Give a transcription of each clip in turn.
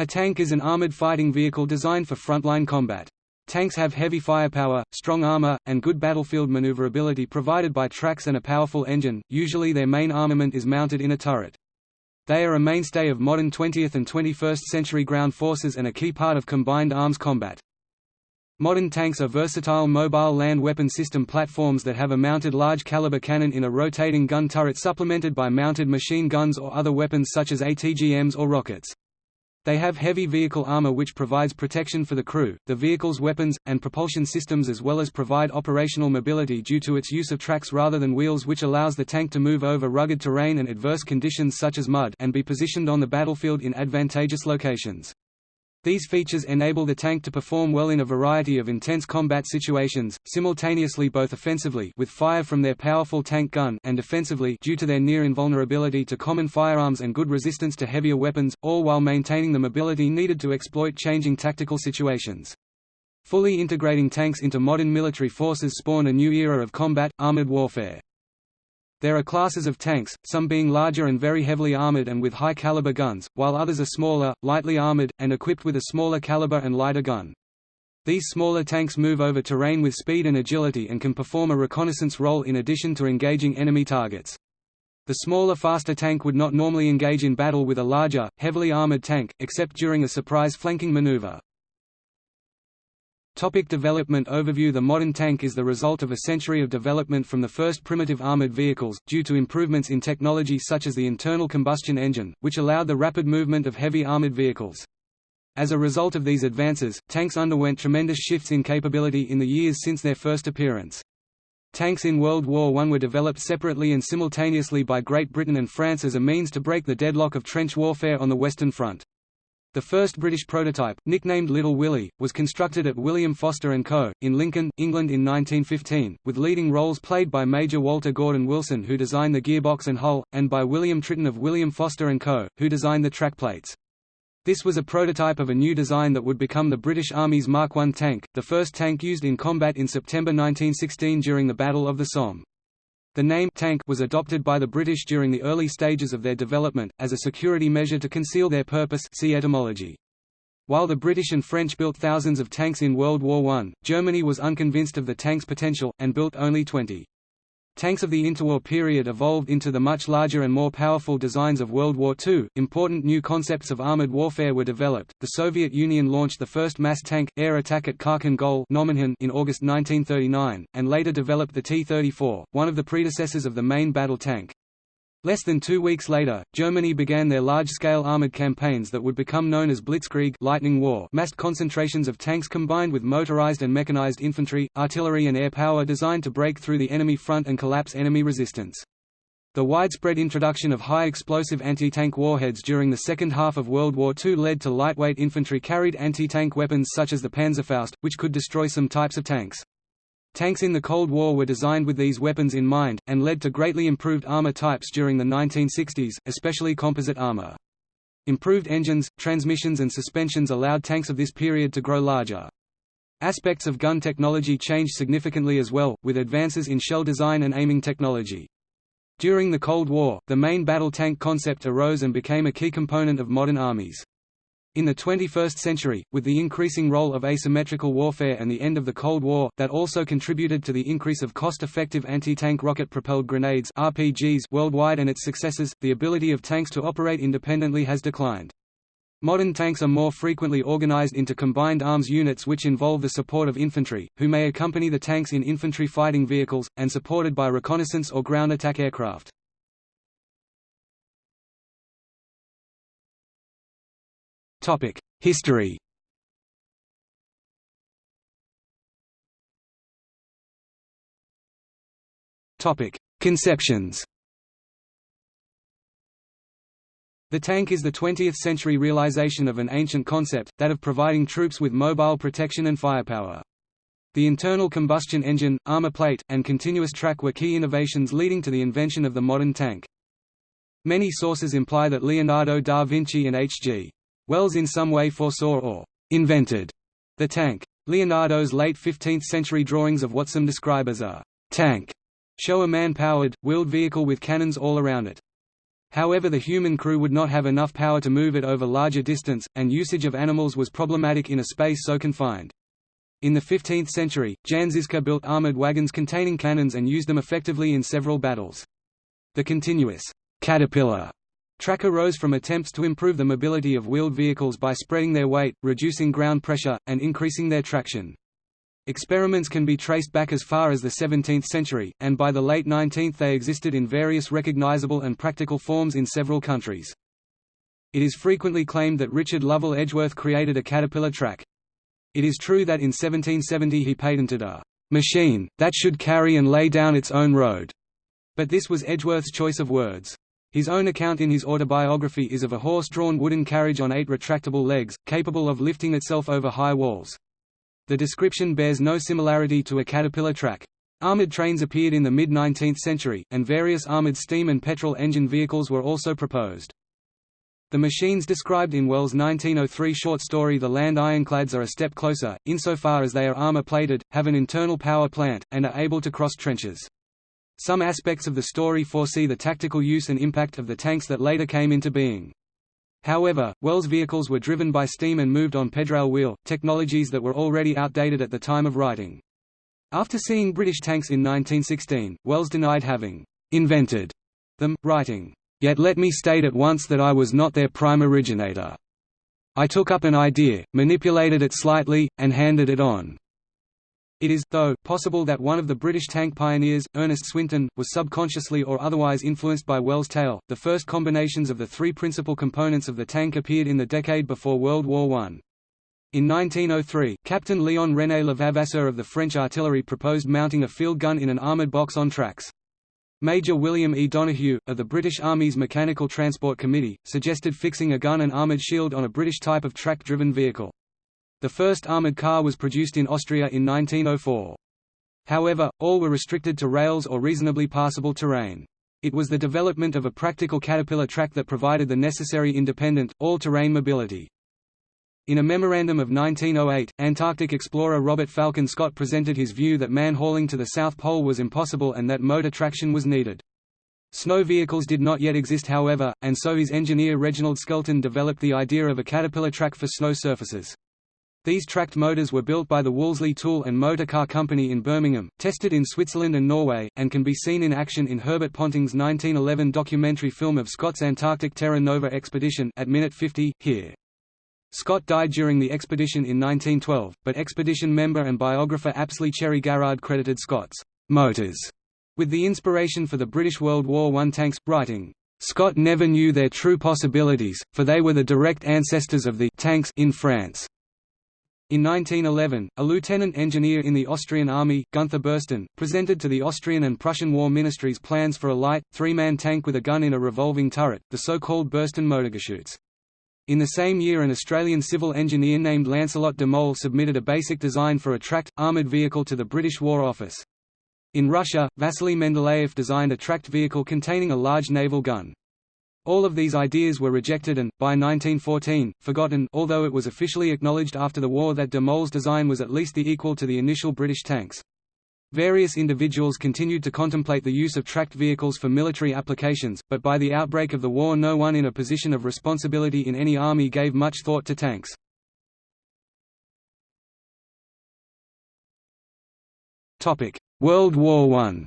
A tank is an armored fighting vehicle designed for frontline combat. Tanks have heavy firepower, strong armor, and good battlefield maneuverability provided by tracks and a powerful engine, usually their main armament is mounted in a turret. They are a mainstay of modern 20th and 21st century ground forces and a key part of combined arms combat. Modern tanks are versatile mobile land weapon system platforms that have a mounted large-caliber cannon in a rotating gun turret supplemented by mounted machine guns or other weapons such as ATGMs or rockets. They have heavy vehicle armor which provides protection for the crew, the vehicle's weapons, and propulsion systems as well as provide operational mobility due to its use of tracks rather than wheels which allows the tank to move over rugged terrain and adverse conditions such as mud and be positioned on the battlefield in advantageous locations. These features enable the tank to perform well in a variety of intense combat situations, simultaneously both offensively with fire from their powerful tank gun and defensively due to their near invulnerability to common firearms and good resistance to heavier weapons, all while maintaining the mobility needed to exploit changing tactical situations. Fully integrating tanks into modern military forces spawned a new era of combat, armored warfare. There are classes of tanks, some being larger and very heavily armored and with high-caliber guns, while others are smaller, lightly armored, and equipped with a smaller caliber and lighter gun. These smaller tanks move over terrain with speed and agility and can perform a reconnaissance role in addition to engaging enemy targets. The smaller faster tank would not normally engage in battle with a larger, heavily armored tank, except during a surprise flanking maneuver. Topic development overview The modern tank is the result of a century of development from the first primitive armored vehicles, due to improvements in technology such as the internal combustion engine, which allowed the rapid movement of heavy armored vehicles. As a result of these advances, tanks underwent tremendous shifts in capability in the years since their first appearance. Tanks in World War I were developed separately and simultaneously by Great Britain and France as a means to break the deadlock of trench warfare on the Western Front. The first British prototype, nicknamed Little Willie, was constructed at William Foster & Co., in Lincoln, England in 1915, with leading roles played by Major Walter Gordon Wilson who designed the gearbox and hull, and by William Tritton of William Foster & Co., who designed the track plates. This was a prototype of a new design that would become the British Army's Mark I tank, the first tank used in combat in September 1916 during the Battle of the Somme. The name tank was adopted by the British during the early stages of their development, as a security measure to conceal their purpose see etymology. While the British and French built thousands of tanks in World War I, Germany was unconvinced of the tank's potential, and built only 20. Tanks of the interwar period evolved into the much larger and more powerful designs of World War II. Important new concepts of armored warfare were developed. The Soviet Union launched the first mass tank air attack at Khalkhin Gol in August 1939, and later developed the T-34, one of the predecessors of the main battle tank. Less than two weeks later, Germany began their large-scale armored campaigns that would become known as Blitzkrieg Lightning War massed concentrations of tanks combined with motorized and mechanized infantry, artillery and air power designed to break through the enemy front and collapse enemy resistance. The widespread introduction of high-explosive anti-tank warheads during the second half of World War II led to lightweight infantry-carried anti-tank weapons such as the Panzerfaust, which could destroy some types of tanks. Tanks in the Cold War were designed with these weapons in mind, and led to greatly improved armor types during the 1960s, especially composite armor. Improved engines, transmissions and suspensions allowed tanks of this period to grow larger. Aspects of gun technology changed significantly as well, with advances in shell design and aiming technology. During the Cold War, the main battle tank concept arose and became a key component of modern armies. In the 21st century, with the increasing role of asymmetrical warfare and the end of the Cold War, that also contributed to the increase of cost-effective anti-tank rocket-propelled grenades RPGs worldwide and its successors, the ability of tanks to operate independently has declined. Modern tanks are more frequently organized into combined arms units which involve the support of infantry, who may accompany the tanks in infantry fighting vehicles, and supported by reconnaissance or ground attack aircraft. History Conceptions The tank is the 20th-century realization of an ancient concept, that of providing troops with mobile protection and firepower. The internal combustion engine, armor plate, and continuous track were key innovations leading to the invention of the modern tank. Many sources imply that Leonardo da Vinci and H.G. Wells in some way foresaw or «invented» the tank. Leonardo's late 15th-century drawings of what some describe as a «tank» show a man-powered, wheeled vehicle with cannons all around it. However the human crew would not have enough power to move it over larger distance, and usage of animals was problematic in a space so confined. In the 15th century, Jan Žižka built armored wagons containing cannons and used them effectively in several battles. The continuous caterpillar track arose from attempts to improve the mobility of wheeled vehicles by spreading their weight, reducing ground pressure, and increasing their traction. Experiments can be traced back as far as the 17th century, and by the late 19th they existed in various recognizable and practical forms in several countries. It is frequently claimed that Richard Lovell Edgeworth created a caterpillar track. It is true that in 1770 he patented a «machine, that should carry and lay down its own road», but this was Edgeworth's choice of words. His own account in his autobiography is of a horse-drawn wooden carriage on eight retractable legs, capable of lifting itself over high walls. The description bears no similarity to a caterpillar track. Armored trains appeared in the mid-19th century, and various armored steam and petrol engine vehicles were also proposed. The machines described in Wells' 1903 short story The Land Ironclads are a step closer, insofar as they are armor-plated, have an internal power plant, and are able to cross trenches. Some aspects of the story foresee the tactical use and impact of the tanks that later came into being. However, Wells vehicles were driven by steam and moved on pedrail wheel, technologies that were already outdated at the time of writing. After seeing British tanks in 1916, Wells denied having «invented» them, writing, «Yet let me state at once that I was not their prime originator. I took up an idea, manipulated it slightly, and handed it on. It is, though, possible that one of the British tank pioneers, Ernest Swinton, was subconsciously or otherwise influenced by Wells' tale. The first combinations of the three principal components of the tank appeared in the decade before World War I. In 1903, Captain Léon René Levavasseur of the French artillery proposed mounting a field gun in an armoured box on tracks. Major William E. Donoghue, of the British Army's Mechanical Transport Committee, suggested fixing a gun and armoured shield on a British type of track-driven vehicle. The first armoured car was produced in Austria in 1904. However, all were restricted to rails or reasonably passable terrain. It was the development of a practical caterpillar track that provided the necessary independent, all-terrain mobility. In a memorandum of 1908, Antarctic explorer Robert Falcon Scott presented his view that man-hauling to the South Pole was impossible and that motor traction was needed. Snow vehicles did not yet exist however, and so his engineer Reginald Skelton developed the idea of a caterpillar track for snow surfaces. These tracked motors were built by the Wolseley Tool and Motor Car Company in Birmingham, tested in Switzerland and Norway, and can be seen in action in Herbert Ponting's 1911 documentary film of Scott's Antarctic Terra Nova expedition at minute 50, here. Scott died during the expedition in 1912, but expedition member and biographer Apsley Cherry Garrard credited Scott's motors with the inspiration for the British World War I tanks, writing, Scott never knew their true possibilities, for they were the direct ancestors of the tanks in France. In 1911, a lieutenant engineer in the Austrian army, Gunther Burstyn, presented to the Austrian and Prussian war ministries plans for a light, three-man tank with a gun in a revolving turret, the so-called Burstyn Motorgeschütz. In the same year an Australian civil engineer named Lancelot de Mol submitted a basic design for a tracked, armoured vehicle to the British War Office. In Russia, Vasily Mendeleev designed a tracked vehicle containing a large naval gun. All of these ideas were rejected and, by 1914, forgotten although it was officially acknowledged after the war that de Mol's design was at least the equal to the initial British tanks. Various individuals continued to contemplate the use of tracked vehicles for military applications, but by the outbreak of the war no one in a position of responsibility in any army gave much thought to tanks. World War I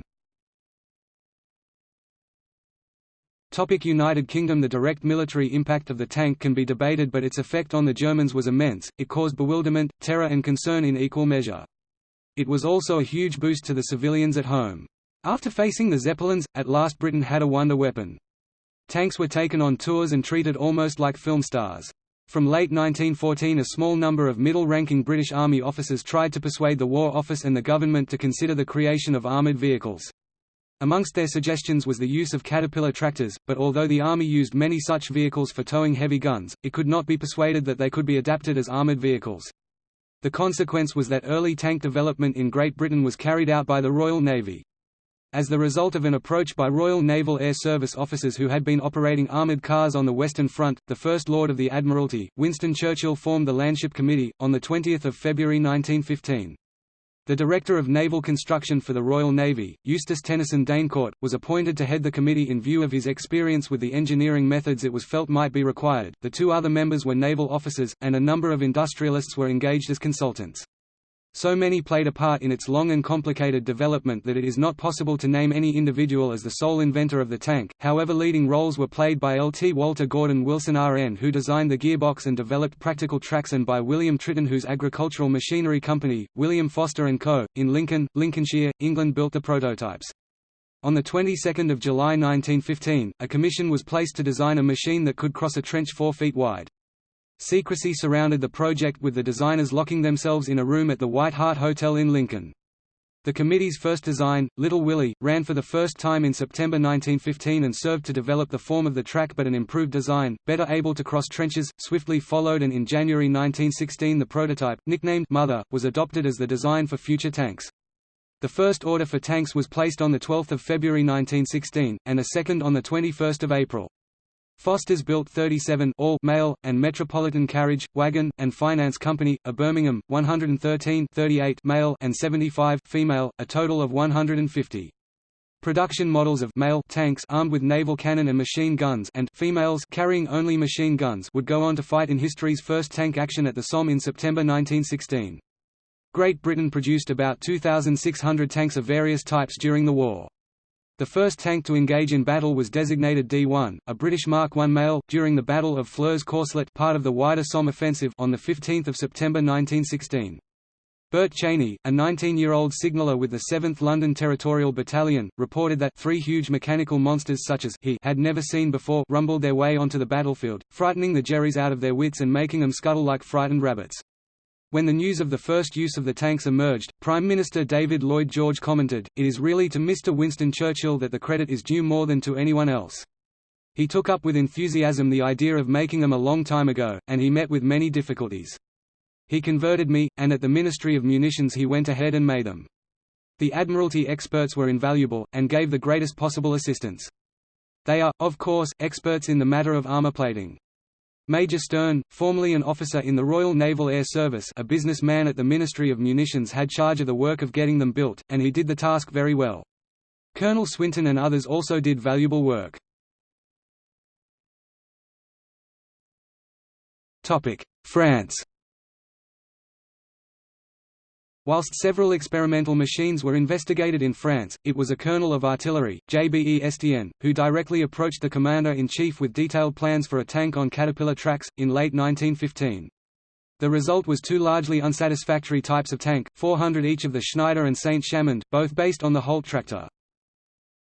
Topic United Kingdom The direct military impact of the tank can be debated but its effect on the Germans was immense, it caused bewilderment, terror and concern in equal measure. It was also a huge boost to the civilians at home. After facing the Zeppelins, at last Britain had a wonder weapon. Tanks were taken on tours and treated almost like film stars. From late 1914 a small number of middle-ranking British Army officers tried to persuade the War Office and the government to consider the creation of armoured vehicles. Amongst their suggestions was the use of Caterpillar tractors, but although the Army used many such vehicles for towing heavy guns, it could not be persuaded that they could be adapted as armoured vehicles. The consequence was that early tank development in Great Britain was carried out by the Royal Navy. As the result of an approach by Royal Naval Air Service officers who had been operating armoured cars on the Western Front, the First Lord of the Admiralty, Winston Churchill formed the Landship Committee, on 20 February 1915. The Director of Naval Construction for the Royal Navy, Eustace Tennyson d'Eyncourt, was appointed to head the committee in view of his experience with the engineering methods it was felt might be required. The two other members were naval officers, and a number of industrialists were engaged as consultants. So many played a part in its long and complicated development that it is not possible to name any individual as the sole inventor of the tank, however leading roles were played by Lt. Walter Gordon Wilson RN who designed the gearbox and developed practical tracks and by William Tritton whose agricultural machinery company, William Foster & Co., in Lincoln, Lincolnshire, England built the prototypes. On the 22nd of July 1915, a commission was placed to design a machine that could cross a trench 4 feet wide. Secrecy surrounded the project with the designers locking themselves in a room at the White Hart Hotel in Lincoln. The committee's first design, Little Willie, ran for the first time in September 1915 and served to develop the form of the track but an improved design, better able to cross trenches, swiftly followed and in January 1916 the prototype, nicknamed Mother, was adopted as the design for future tanks. The first order for tanks was placed on 12 February 1916, and a second on 21 April. Foster's built 37 all male, and Metropolitan Carriage, Wagon, and Finance Company, a Birmingham, 113 38 male and 75 female, a total of 150. Production models of male tanks armed with naval cannon and machine guns and females carrying only machine guns would go on to fight in history's first tank action at the Somme in September 1916. Great Britain produced about 2,600 tanks of various types during the war. The first tank to engage in battle was designated D-1, a British Mark I male, during the Battle of Flers-Courcelette part of the wider Somme offensive on 15 September 1916. Bert Cheney, a 19-year-old signaller with the 7th London Territorial Battalion, reported that three huge mechanical monsters such as he had never seen before rumbled their way onto the battlefield, frightening the Jerrys out of their wits and making them scuttle like frightened rabbits. When the news of the first use of the tanks emerged, Prime Minister David Lloyd George commented, It is really to Mr. Winston Churchill that the credit is due more than to anyone else. He took up with enthusiasm the idea of making them a long time ago, and he met with many difficulties. He converted me, and at the Ministry of Munitions he went ahead and made them. The Admiralty experts were invaluable, and gave the greatest possible assistance. They are, of course, experts in the matter of armor plating. Major Stern, formerly an officer in the Royal Naval Air Service a businessman at the Ministry of Munitions had charge of the work of getting them built, and he did the task very well. Colonel Swinton and others also did valuable work. France Whilst several experimental machines were investigated in France, it was a colonel of artillery, J.B.E. Estienne, who directly approached the commander-in-chief with detailed plans for a tank on Caterpillar tracks, in late 1915. The result was two largely unsatisfactory types of tank, 400 each of the Schneider and Saint-Chamond, both based on the Holt tractor.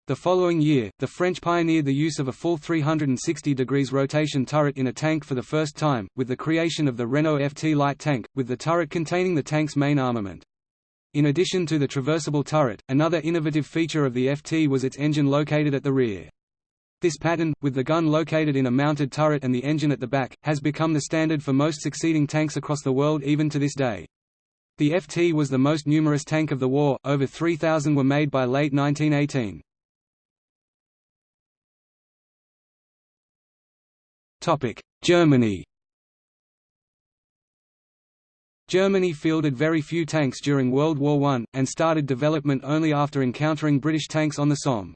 The following year, the French pioneered the use of a full 360 degrees rotation turret in a tank for the first time, with the creation of the Renault FT light tank, with the turret containing the tank's main armament. In addition to the traversable turret, another innovative feature of the FT was its engine located at the rear. This pattern, with the gun located in a mounted turret and the engine at the back, has become the standard for most succeeding tanks across the world even to this day. The FT was the most numerous tank of the war, over 3,000 were made by late 1918. Germany Germany fielded very few tanks during World War I, and started development only after encountering British tanks on the Somme.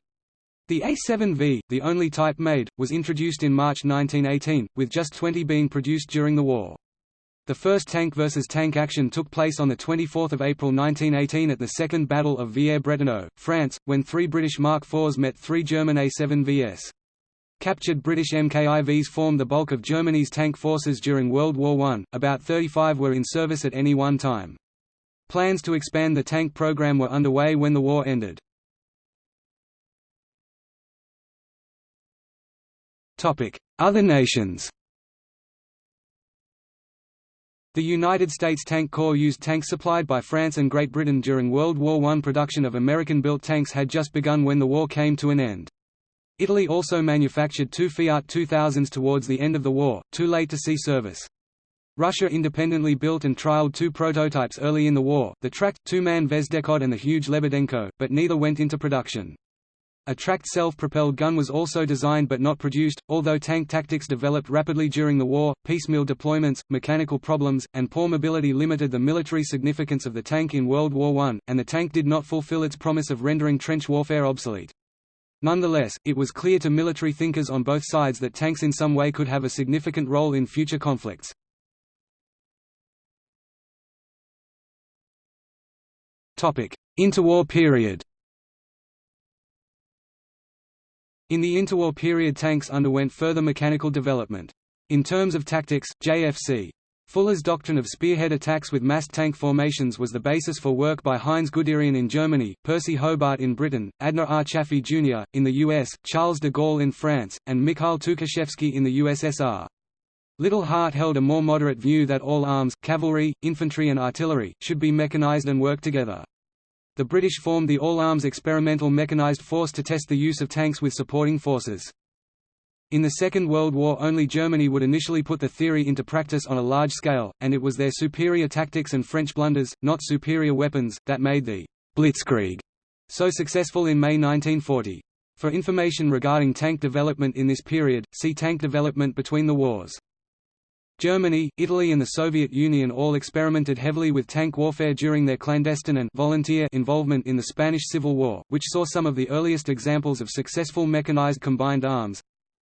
The A7V, the only type made, was introduced in March 1918, with just 20 being produced during the war. The first tank versus tank action took place on 24 April 1918 at the Second Battle of Villers-Bretonneux, France, when three British Mark IVs met three German A7Vs. Captured British MKIVs formed the bulk of Germany's tank forces during World War I, about 35 were in service at any one time. Plans to expand the tank program were underway when the war ended. Other nations The United States Tank Corps used tanks supplied by France and Great Britain during World War I. Production of American-built tanks had just begun when the war came to an end. Italy also manufactured two Fiat 2000s towards the end of the war, too late to see service. Russia independently built and trialed two prototypes early in the war, the tracked, two-man Vezdekhod and the huge Lebedenko, but neither went into production. A tracked self-propelled gun was also designed but not produced, although tank tactics developed rapidly during the war, piecemeal deployments, mechanical problems, and poor mobility limited the military significance of the tank in World War I, and the tank did not fulfill its promise of rendering trench warfare obsolete. Nonetheless, it was clear to military thinkers on both sides that tanks in some way could have a significant role in future conflicts. Interwar period In the interwar period tanks underwent further mechanical development. In terms of tactics, J.F.C. Fuller's doctrine of spearhead attacks with massed tank formations was the basis for work by Heinz Guderian in Germany, Percy Hobart in Britain, Adna R. Chaffee Jr., in the US, Charles de Gaulle in France, and Mikhail Tukhachevsky in the USSR. Liddell Hart held a more moderate view that all arms, cavalry, infantry and artillery, should be mechanized and work together. The British formed the All-Arms Experimental Mechanized Force to test the use of tanks with supporting forces. In the Second World War only Germany would initially put the theory into practice on a large scale, and it was their superior tactics and French blunders, not superior weapons, that made the «blitzkrieg» so successful in May 1940. For information regarding tank development in this period, see tank development between the wars. Germany, Italy and the Soviet Union all experimented heavily with tank warfare during their clandestine and volunteer involvement in the Spanish Civil War, which saw some of the earliest examples of successful mechanized combined arms,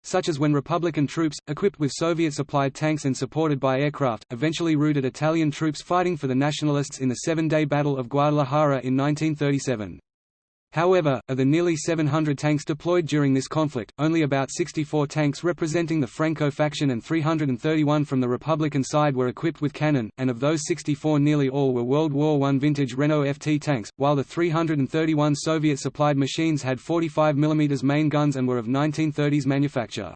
such as when Republican troops, equipped with Soviet-supplied tanks and supported by aircraft, eventually routed Italian troops fighting for the Nationalists in the Seven-Day Battle of Guadalajara in 1937. However, of the nearly 700 tanks deployed during this conflict, only about 64 tanks representing the Franco faction and 331 from the Republican side were equipped with cannon, and of those 64 nearly all were World War I vintage Renault FT tanks, while the 331 Soviet-supplied machines had 45 mm main guns and were of 1930s manufacture.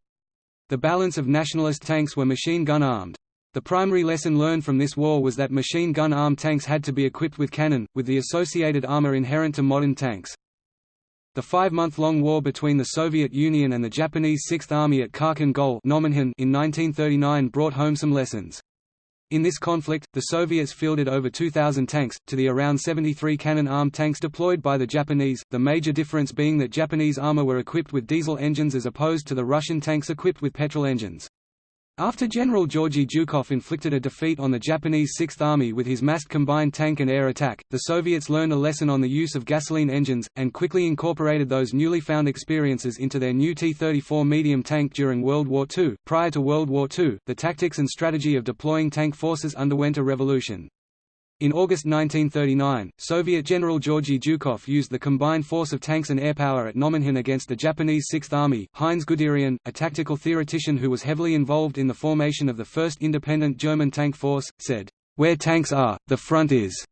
The balance of nationalist tanks were machine gun armed. The primary lesson learned from this war was that machine gun armed tanks had to be equipped with cannon, with the associated armor inherent to modern tanks. The five-month-long war between the Soviet Union and the Japanese Sixth Army at Khalkhin Gol in 1939 brought home some lessons. In this conflict, the Soviets fielded over 2,000 tanks, to the around 73 cannon-armed tanks deployed by the Japanese, the major difference being that Japanese armor were equipped with diesel engines as opposed to the Russian tanks equipped with petrol engines. After General Georgy Zhukov inflicted a defeat on the Japanese Sixth Army with his massed combined tank and air attack, the Soviets learned a lesson on the use of gasoline engines, and quickly incorporated those newly found experiences into their new T-34 medium tank during World War II. Prior to World War II, the tactics and strategy of deploying tank forces underwent a revolution. In August 1939, Soviet General Georgy Zhukov used the combined force of tanks and airpower at Nomonhan against the Japanese Sixth Army. Heinz Guderian, a tactical theoretician who was heavily involved in the formation of the first independent German tank force, said, Where tanks are, the front is.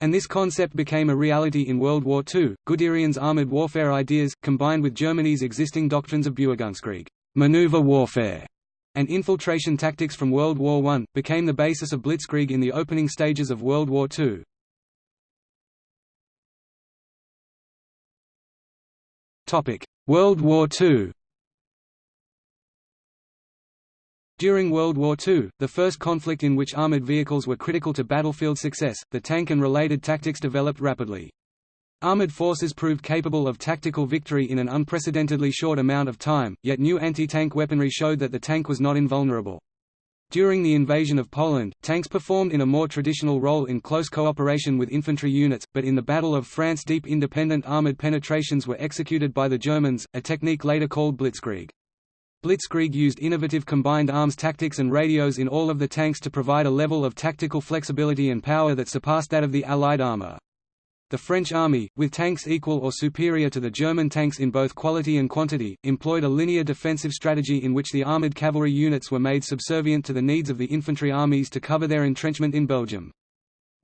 And this concept became a reality in World War II. Guderian's armored warfare ideas, combined with Germany's existing doctrines of Bewegungskrieg, maneuver warfare, and infiltration tactics from World War I, became the basis of blitzkrieg in the opening stages of World War II. World War II During World War II, the first conflict in which armored vehicles were critical to battlefield success, the tank and related tactics developed rapidly. Armored forces proved capable of tactical victory in an unprecedentedly short amount of time, yet new anti-tank weaponry showed that the tank was not invulnerable. During the invasion of Poland, tanks performed in a more traditional role in close cooperation with infantry units, but in the Battle of France deep independent armored penetrations were executed by the Germans, a technique later called blitzkrieg. Blitzkrieg used innovative combined arms tactics and radios in all of the tanks to provide a level of tactical flexibility and power that surpassed that of the Allied armor. The French army, with tanks equal or superior to the German tanks in both quality and quantity, employed a linear defensive strategy in which the armoured cavalry units were made subservient to the needs of the infantry armies to cover their entrenchment in Belgium.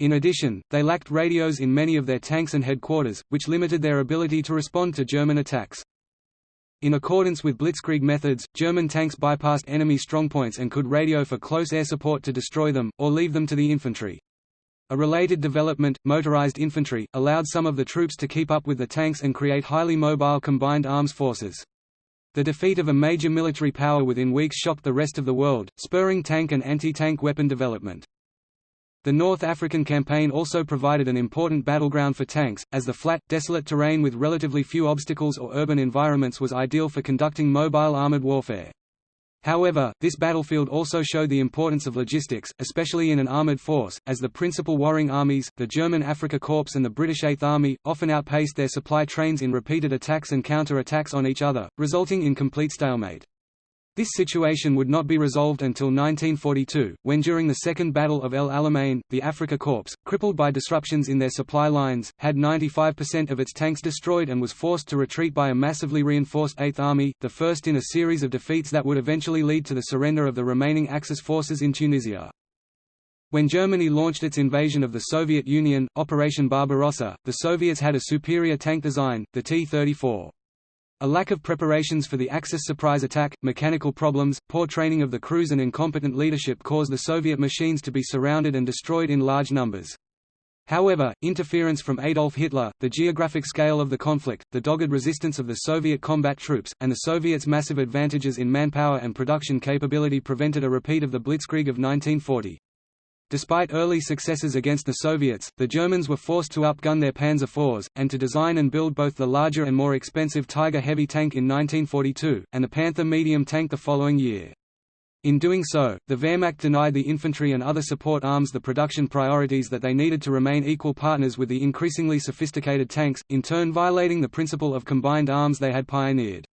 In addition, they lacked radios in many of their tanks and headquarters, which limited their ability to respond to German attacks. In accordance with blitzkrieg methods, German tanks bypassed enemy strongpoints and could radio for close air support to destroy them, or leave them to the infantry. A related development, motorized infantry, allowed some of the troops to keep up with the tanks and create highly mobile combined arms forces. The defeat of a major military power within weeks shocked the rest of the world, spurring tank and anti-tank weapon development. The North African Campaign also provided an important battleground for tanks, as the flat, desolate terrain with relatively few obstacles or urban environments was ideal for conducting mobile armored warfare. However, this battlefield also showed the importance of logistics, especially in an armoured force, as the principal warring armies, the German Afrika Korps and the British Eighth Army, often outpaced their supply trains in repeated attacks and counter-attacks on each other, resulting in complete stalemate. This situation would not be resolved until 1942, when during the Second Battle of El Alamein, the Afrika Korps, crippled by disruptions in their supply lines, had 95% of its tanks destroyed and was forced to retreat by a massively reinforced Eighth Army, the first in a series of defeats that would eventually lead to the surrender of the remaining Axis forces in Tunisia. When Germany launched its invasion of the Soviet Union, Operation Barbarossa, the Soviets had a superior tank design, the T-34. A lack of preparations for the Axis surprise attack, mechanical problems, poor training of the crews and incompetent leadership caused the Soviet machines to be surrounded and destroyed in large numbers. However, interference from Adolf Hitler, the geographic scale of the conflict, the dogged resistance of the Soviet combat troops, and the Soviets' massive advantages in manpower and production capability prevented a repeat of the Blitzkrieg of 1940. Despite early successes against the Soviets, the Germans were forced to upgun their Panzer IVs, and to design and build both the larger and more expensive Tiger heavy tank in 1942, and the Panther medium tank the following year. In doing so, the Wehrmacht denied the infantry and other support arms the production priorities that they needed to remain equal partners with the increasingly sophisticated tanks, in turn violating the principle of combined arms they had pioneered.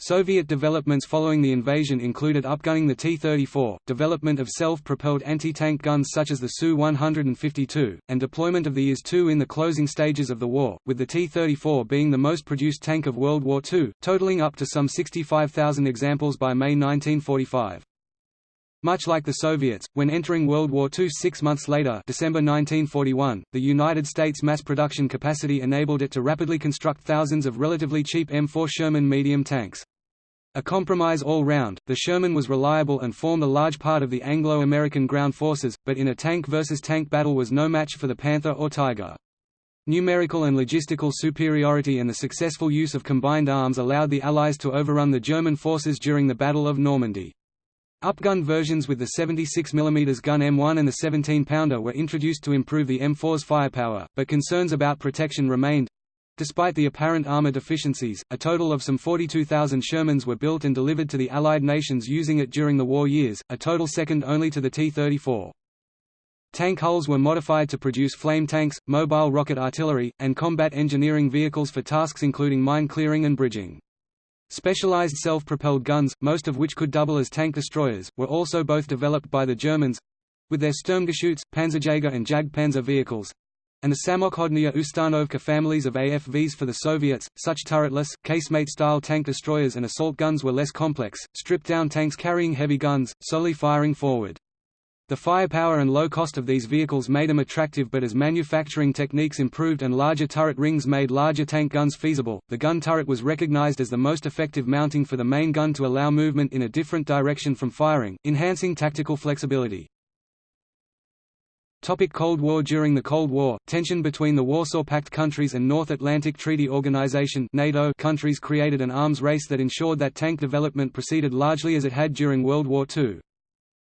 Soviet developments following the invasion included upgunning the T-34, development of self-propelled anti-tank guns such as the Su-152, and deployment of the IS-2 in the closing stages of the war, with the T-34 being the most produced tank of World War II, totaling up to some 65,000 examples by May 1945. Much like the Soviets, when entering World War II six months later December 1941, the United States mass production capacity enabled it to rapidly construct thousands of relatively cheap M4 Sherman medium tanks. A compromise all round, the Sherman was reliable and formed a large part of the Anglo-American ground forces, but in a tank versus tank battle was no match for the Panther or Tiger. Numerical and logistical superiority and the successful use of combined arms allowed the Allies to overrun the German forces during the Battle of Normandy. Upgun versions with the 76 mm gun M1 and the 17-pounder were introduced to improve the M4's firepower, but concerns about protection remained. Despite the apparent armor deficiencies, a total of some 42,000 Shermans were built and delivered to the Allied nations using it during the war years, a total second only to the T-34. Tank hulls were modified to produce flame tanks, mobile rocket artillery, and combat engineering vehicles for tasks including mine clearing and bridging. Specialized self-propelled guns, most of which could double as tank destroyers, were also both developed by the Germans—with their Sturmgeschütz, Panzerjäger and Jagdpanzer vehicles, and the Samokhodnaya Ustanovka families of AFVs for the Soviets. Such turretless, casemate-style tank destroyers and assault guns were less complex, stripped-down tanks carrying heavy guns, solely firing forward. The firepower and low cost of these vehicles made them attractive but as manufacturing techniques improved and larger turret rings made larger tank guns feasible, the gun turret was recognized as the most effective mounting for the main gun to allow movement in a different direction from firing, enhancing tactical flexibility. Topic Cold War During the Cold War, tension between the Warsaw Pact countries and North Atlantic Treaty Organization NATO countries created an arms race that ensured that tank development proceeded largely as it had during World War II.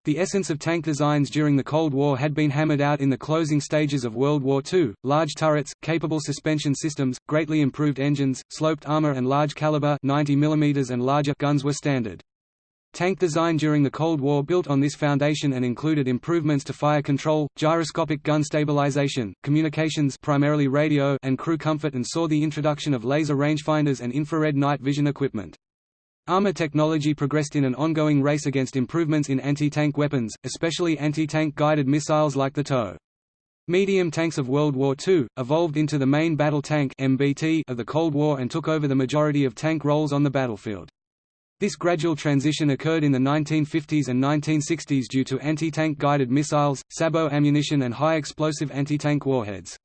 The essence of tank designs during the Cold War had been hammered out in the closing stages of World War II, large turrets, capable suspension systems, greatly improved engines, sloped armor and large caliber 90 mm and larger guns were standard. Tank design during the Cold War built on this foundation and included improvements to fire control, gyroscopic gun stabilization, communications primarily radio and crew comfort and saw the introduction of laser rangefinders and infrared night vision equipment. Armor technology progressed in an ongoing race against improvements in anti-tank weapons, especially anti-tank guided missiles like the TOW. Medium tanks of World War II, evolved into the main battle tank MBT of the Cold War and took over the majority of tank roles on the battlefield. This gradual transition occurred in the 1950s and 1960s due to anti-tank guided missiles, sabot ammunition and high explosive anti-tank warheads.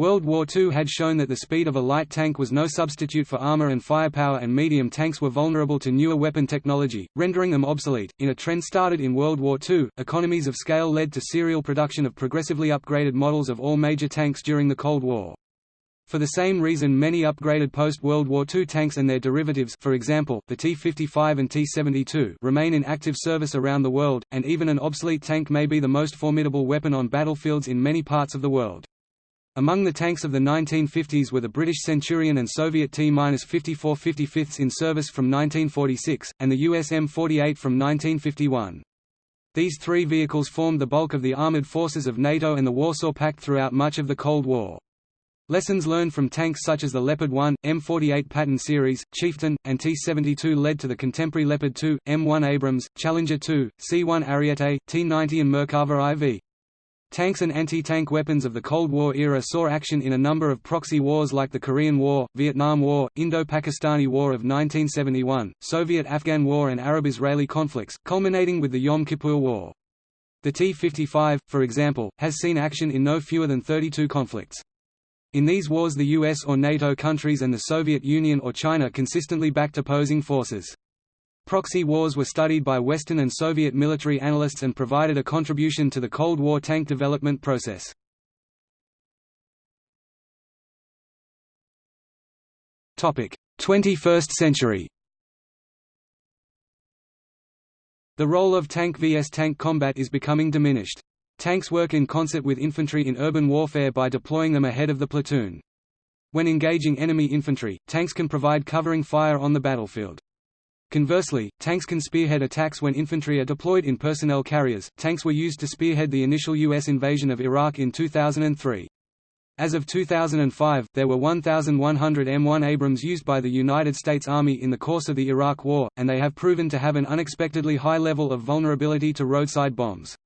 World War II had shown that the speed of a light tank was no substitute for armor and firepower and medium tanks were vulnerable to newer weapon technology, rendering them obsolete. In a trend started in World War II, economies of scale led to serial production of progressively upgraded models of all major tanks during the Cold War. For the same reason many upgraded post-World War II tanks and their derivatives for example, the T-55 and T-72 remain in active service around the world, and even an obsolete tank may be the most formidable weapon on battlefields in many parts of the world. Among the tanks of the 1950s were the British Centurion and Soviet T-54 55ths in service from 1946, and the US M48 from 1951. These three vehicles formed the bulk of the armoured forces of NATO and the Warsaw Pact throughout much of the Cold War. Lessons learned from tanks such as the Leopard 1, M48 Patton series, Chieftain, and T-72 led to the contemporary Leopard 2, M1 Abrams, Challenger 2, C-1 Ariete, T-90 and Merkava IV. Tanks and anti-tank weapons of the Cold War era saw action in a number of proxy wars like the Korean War, Vietnam War, Indo-Pakistani War of 1971, Soviet-Afghan War and Arab-Israeli conflicts, culminating with the Yom Kippur War. The T-55, for example, has seen action in no fewer than 32 conflicts. In these wars the US or NATO countries and the Soviet Union or China consistently backed opposing forces. Proxy wars were studied by Western and Soviet military analysts and provided a contribution to the Cold War tank development process. Topic: 21st century. The role of tank vs tank combat is becoming diminished. Tanks work in concert with infantry in urban warfare by deploying them ahead of the platoon. When engaging enemy infantry, tanks can provide covering fire on the battlefield. Conversely, tanks can spearhead attacks when infantry are deployed in personnel carriers. Tanks were used to spearhead the initial U.S. invasion of Iraq in 2003. As of 2005, there were 1,100 M1 Abrams used by the United States Army in the course of the Iraq War, and they have proven to have an unexpectedly high level of vulnerability to roadside bombs.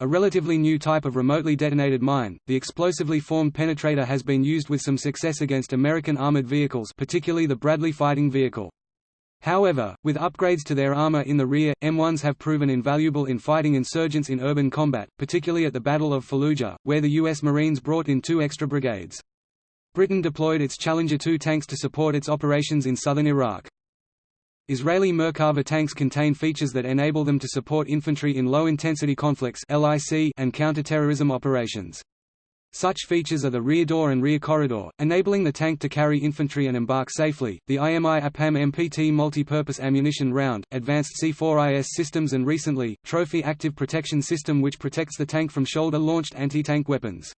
A relatively new type of remotely detonated mine, the explosively formed penetrator has been used with some success against American armored vehicles particularly the Bradley fighting vehicle. However, with upgrades to their armor in the rear, M1s have proven invaluable in fighting insurgents in urban combat, particularly at the Battle of Fallujah, where the U.S. Marines brought in two extra brigades. Britain deployed its Challenger 2 tanks to support its operations in southern Iraq. Israeli Merkava tanks contain features that enable them to support infantry in low-intensity conflicts and counter-terrorism operations. Such features are the rear door and rear corridor, enabling the tank to carry infantry and embark safely, the IMI APAM MPT multi-purpose ammunition round, advanced C4IS systems and recently, Trophy Active Protection System which protects the tank from shoulder-launched anti-tank weapons.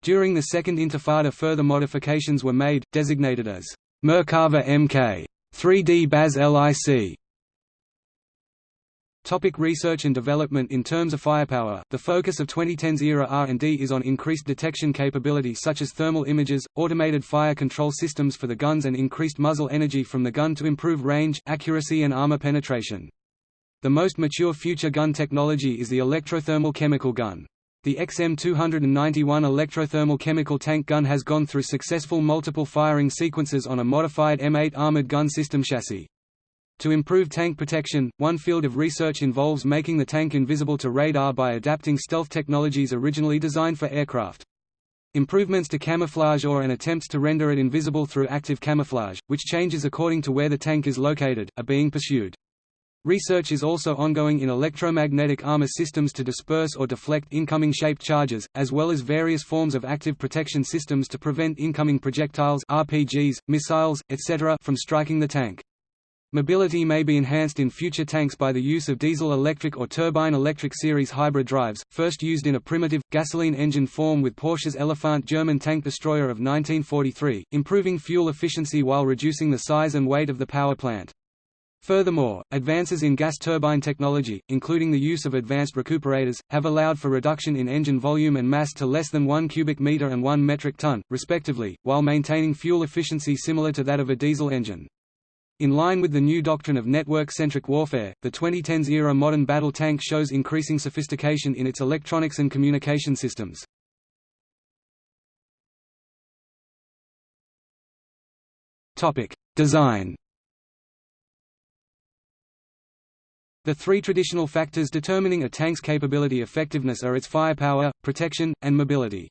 During the Second Intifada further modifications were made, designated as Merkava MK 3D BAS LIC Topic research and development In terms of firepower, the focus of 2010's era R&D is on increased detection capability such as thermal images, automated fire control systems for the guns and increased muzzle energy from the gun to improve range, accuracy and armor penetration. The most mature future gun technology is the electrothermal chemical gun. The XM291 electrothermal chemical tank gun has gone through successful multiple firing sequences on a modified M8 armored gun system chassis. To improve tank protection, one field of research involves making the tank invisible to radar by adapting stealth technologies originally designed for aircraft. Improvements to camouflage or an attempts to render it invisible through active camouflage, which changes according to where the tank is located, are being pursued. Research is also ongoing in electromagnetic armor systems to disperse or deflect incoming shaped charges, as well as various forms of active protection systems to prevent incoming projectiles RPGs, missiles, etc. from striking the tank. Mobility may be enhanced in future tanks by the use of diesel-electric or turbine-electric series hybrid drives, first used in a primitive, gasoline engine form with Porsche's Elephant German tank destroyer of 1943, improving fuel efficiency while reducing the size and weight of the power plant. Furthermore, advances in gas turbine technology, including the use of advanced recuperators, have allowed for reduction in engine volume and mass to less than 1 cubic meter and 1 metric ton, respectively, while maintaining fuel efficiency similar to that of a diesel engine. In line with the new doctrine of network-centric warfare, the 2010s-era modern battle tank shows increasing sophistication in its electronics and communication systems. Design The three traditional factors determining a tank's capability effectiveness are its firepower, protection, and mobility.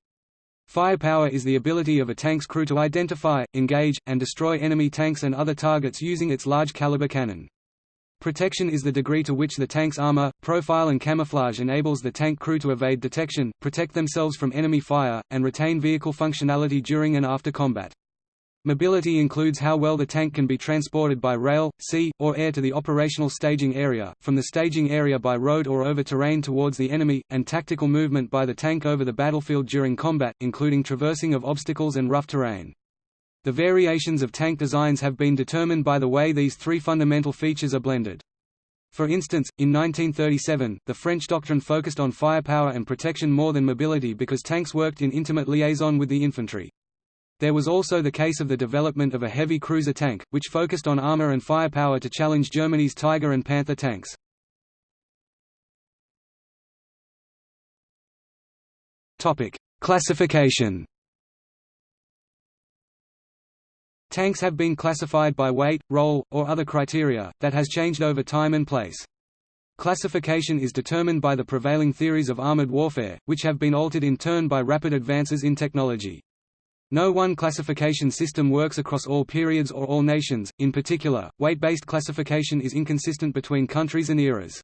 Firepower is the ability of a tank's crew to identify, engage, and destroy enemy tanks and other targets using its large caliber cannon. Protection is the degree to which the tank's armor, profile and camouflage enables the tank crew to evade detection, protect themselves from enemy fire, and retain vehicle functionality during and after combat. Mobility includes how well the tank can be transported by rail, sea, or air to the operational staging area, from the staging area by road or over terrain towards the enemy, and tactical movement by the tank over the battlefield during combat, including traversing of obstacles and rough terrain. The variations of tank designs have been determined by the way these three fundamental features are blended. For instance, in 1937, the French doctrine focused on firepower and protection more than mobility because tanks worked in intimate liaison with the infantry. There was also the case of the development of a heavy cruiser tank, which focused on armor and firepower to challenge Germany's Tiger and Panther tanks. Classification Tanks have been classified by weight, role, or other criteria, that has changed over time and place. Classification is determined by the prevailing theories of armored warfare, which have been altered in turn by rapid advances in technology. No one classification system works across all periods or all nations, in particular, weight-based classification is inconsistent between countries and eras.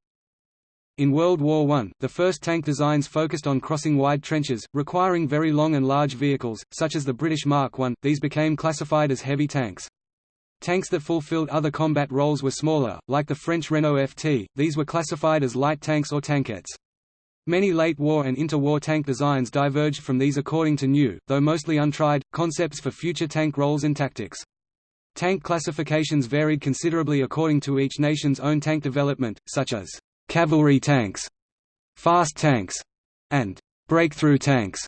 In World War I, the first tank designs focused on crossing wide trenches, requiring very long and large vehicles, such as the British Mark I, these became classified as heavy tanks. Tanks that fulfilled other combat roles were smaller, like the French Renault FT, these were classified as light tanks or tankettes. Many late war and interwar tank designs diverged from these according to new, though mostly untried, concepts for future tank roles and tactics. Tank classifications varied considerably according to each nation's own tank development, such as cavalry tanks, fast tanks, and breakthrough tanks.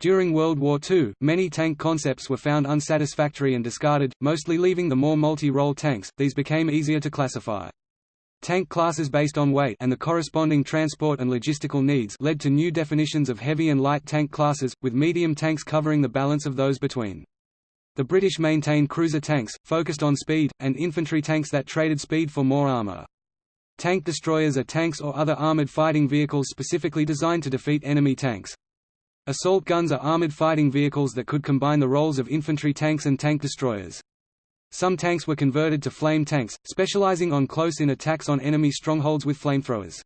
During World War II, many tank concepts were found unsatisfactory and discarded, mostly leaving the more multi-role tanks, these became easier to classify. Tank classes based on weight and the corresponding transport and logistical needs led to new definitions of heavy and light tank classes, with medium tanks covering the balance of those between. The British maintained cruiser tanks, focused on speed, and infantry tanks that traded speed for more armour. Tank destroyers are tanks or other armoured fighting vehicles specifically designed to defeat enemy tanks. Assault guns are armoured fighting vehicles that could combine the roles of infantry tanks and tank destroyers. Some tanks were converted to flame tanks, specializing on close-in attacks on enemy strongholds with flamethrowers.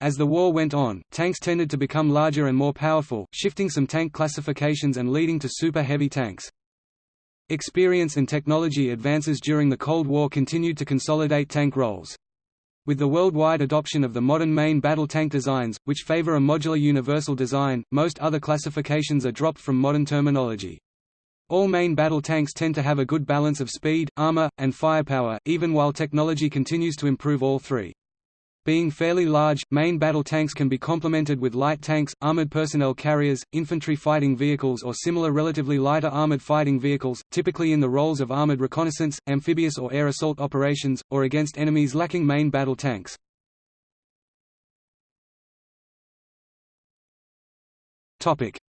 As the war went on, tanks tended to become larger and more powerful, shifting some tank classifications and leading to super heavy tanks. Experience and technology advances during the Cold War continued to consolidate tank roles. With the worldwide adoption of the modern main battle tank designs, which favor a modular universal design, most other classifications are dropped from modern terminology. All main battle tanks tend to have a good balance of speed, armor, and firepower, even while technology continues to improve all three. Being fairly large, main battle tanks can be complemented with light tanks, armored personnel carriers, infantry fighting vehicles or similar relatively lighter armored fighting vehicles, typically in the roles of armored reconnaissance, amphibious or air assault operations, or against enemies lacking main battle tanks.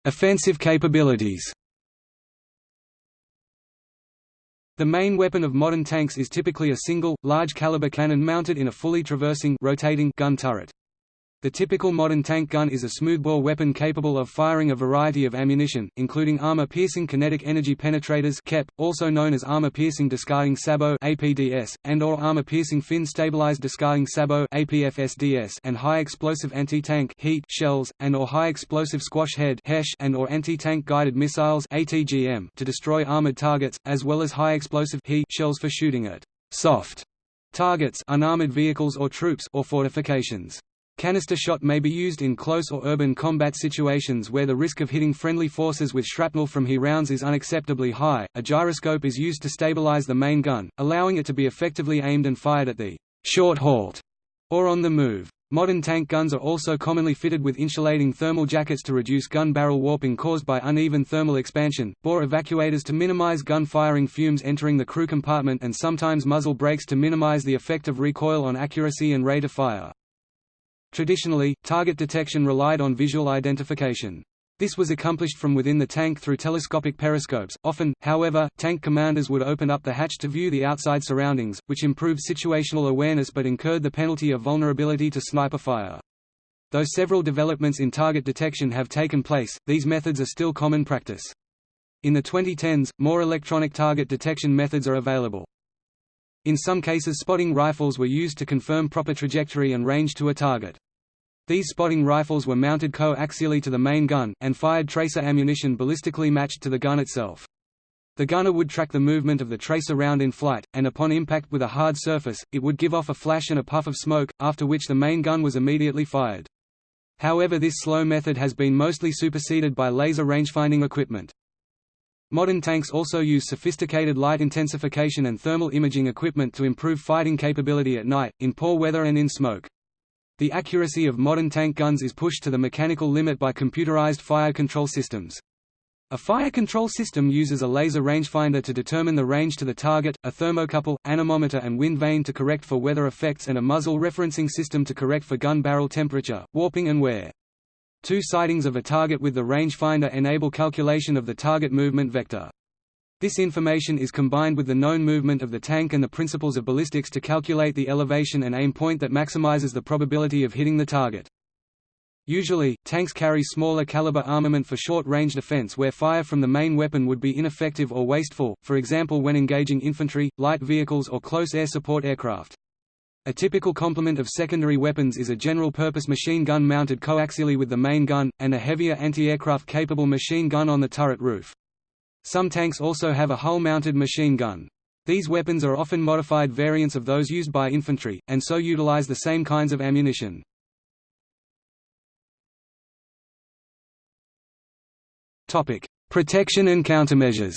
Offensive capabilities The main weapon of modern tanks is typically a single, large-caliber cannon mounted in a fully traversing rotating gun turret. The typical modern tank gun is a smoothbore weapon capable of firing a variety of ammunition, including armor-piercing kinetic energy penetrators (KEP), also known as armor-piercing discarding sabot (APDS), and/or armor-piercing fin-stabilized discarding sabot (APFSDS), and high-explosive anti-tank (HEAT) shells, and/or high-explosive squash head (HESH) and/or anti-tank guided missiles (ATGM) to destroy armored targets, as well as high-explosive HE shells for shooting at soft targets, unarmored vehicles or troops, or fortifications. Canister shot may be used in close or urban combat situations where the risk of hitting friendly forces with shrapnel from HE rounds is unacceptably high. A gyroscope is used to stabilize the main gun, allowing it to be effectively aimed and fired at the short halt or on the move. Modern tank guns are also commonly fitted with insulating thermal jackets to reduce gun barrel warping caused by uneven thermal expansion, bore evacuators to minimize gun firing fumes entering the crew compartment and sometimes muzzle brakes to minimize the effect of recoil on accuracy and rate of fire. Traditionally, target detection relied on visual identification. This was accomplished from within the tank through telescopic periscopes. Often, however, tank commanders would open up the hatch to view the outside surroundings, which improved situational awareness but incurred the penalty of vulnerability to sniper fire. Though several developments in target detection have taken place, these methods are still common practice. In the 2010s, more electronic target detection methods are available. In some cases spotting rifles were used to confirm proper trajectory and range to a target. These spotting rifles were mounted coaxially to the main gun, and fired tracer ammunition ballistically matched to the gun itself. The gunner would track the movement of the tracer round in flight, and upon impact with a hard surface, it would give off a flash and a puff of smoke, after which the main gun was immediately fired. However this slow method has been mostly superseded by laser rangefinding equipment. Modern tanks also use sophisticated light intensification and thermal imaging equipment to improve fighting capability at night, in poor weather and in smoke. The accuracy of modern tank guns is pushed to the mechanical limit by computerized fire control systems. A fire control system uses a laser rangefinder to determine the range to the target, a thermocouple, anemometer and wind vane to correct for weather effects and a muzzle referencing system to correct for gun barrel temperature, warping and wear. Two sightings of a target with the rangefinder enable calculation of the target movement vector. This information is combined with the known movement of the tank and the principles of ballistics to calculate the elevation and aim point that maximizes the probability of hitting the target. Usually, tanks carry smaller caliber armament for short-range defense where fire from the main weapon would be ineffective or wasteful, for example when engaging infantry, light vehicles or close air support aircraft. A typical complement of secondary weapons is a general-purpose machine gun mounted coaxially with the main gun, and a heavier anti-aircraft capable machine gun on the turret roof. Some tanks also have a hull-mounted machine gun. These weapons are often modified variants of those used by infantry, and so utilize the same kinds of ammunition. Protection and countermeasures.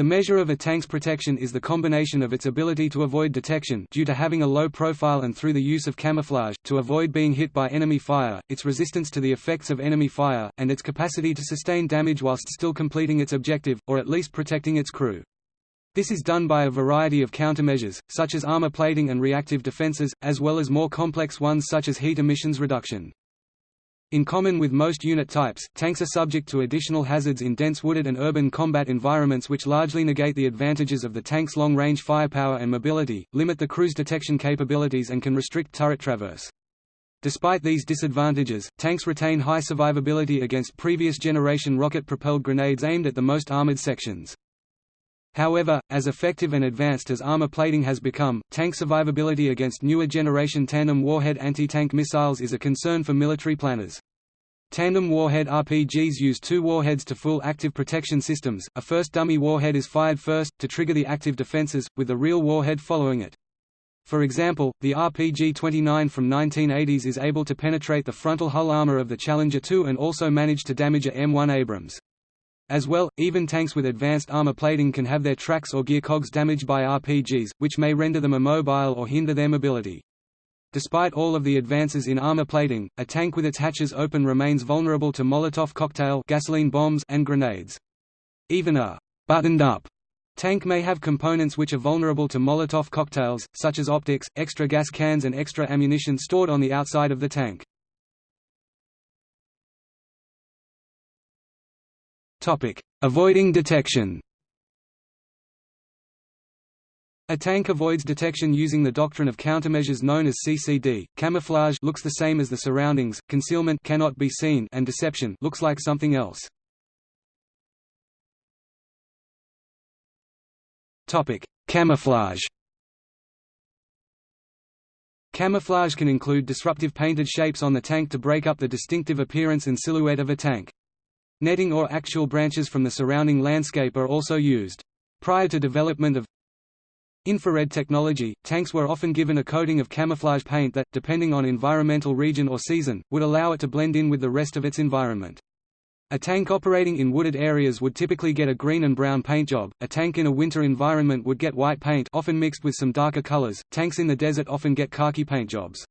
The measure of a tank's protection is the combination of its ability to avoid detection due to having a low profile and through the use of camouflage, to avoid being hit by enemy fire, its resistance to the effects of enemy fire, and its capacity to sustain damage whilst still completing its objective, or at least protecting its crew. This is done by a variety of countermeasures, such as armor plating and reactive defenses, as well as more complex ones such as heat emissions reduction. In common with most unit types, tanks are subject to additional hazards in dense wooded and urban combat environments which largely negate the advantages of the tank's long-range firepower and mobility, limit the crew's detection capabilities and can restrict turret traverse. Despite these disadvantages, tanks retain high survivability against previous generation rocket-propelled grenades aimed at the most armored sections. However, as effective and advanced as armor plating has become, tank survivability against newer generation tandem warhead anti-tank missiles is a concern for military planners. Tandem warhead RPGs use two warheads to fool active protection systems, a first dummy warhead is fired first, to trigger the active defenses, with the real warhead following it. For example, the RPG-29 from 1980s is able to penetrate the frontal hull armor of the Challenger 2 and also manage to damage a M1 Abrams. As well, even tanks with advanced armor plating can have their tracks or gear cogs damaged by RPGs, which may render them immobile or hinder their mobility. Despite all of the advances in armor plating, a tank with its hatches open remains vulnerable to Molotov cocktail gasoline bombs and grenades. Even a buttoned-up tank may have components which are vulnerable to Molotov cocktails, such as optics, extra gas cans and extra ammunition stored on the outside of the tank. Topic: Avoiding detection. A tank avoids detection using the doctrine of countermeasures known as CCD. Camouflage looks the same as the surroundings, concealment cannot be seen, and deception looks like something else. Topic: Camouflage. Camouflage can include disruptive painted shapes on the tank to break up the distinctive appearance and silhouette of a tank. Netting or actual branches from the surrounding landscape are also used. Prior to development of infrared technology, tanks were often given a coating of camouflage paint that, depending on environmental region or season, would allow it to blend in with the rest of its environment. A tank operating in wooded areas would typically get a green and brown paint job. A tank in a winter environment would get white paint, often mixed with some darker colors. Tanks in the desert often get khaki paint jobs.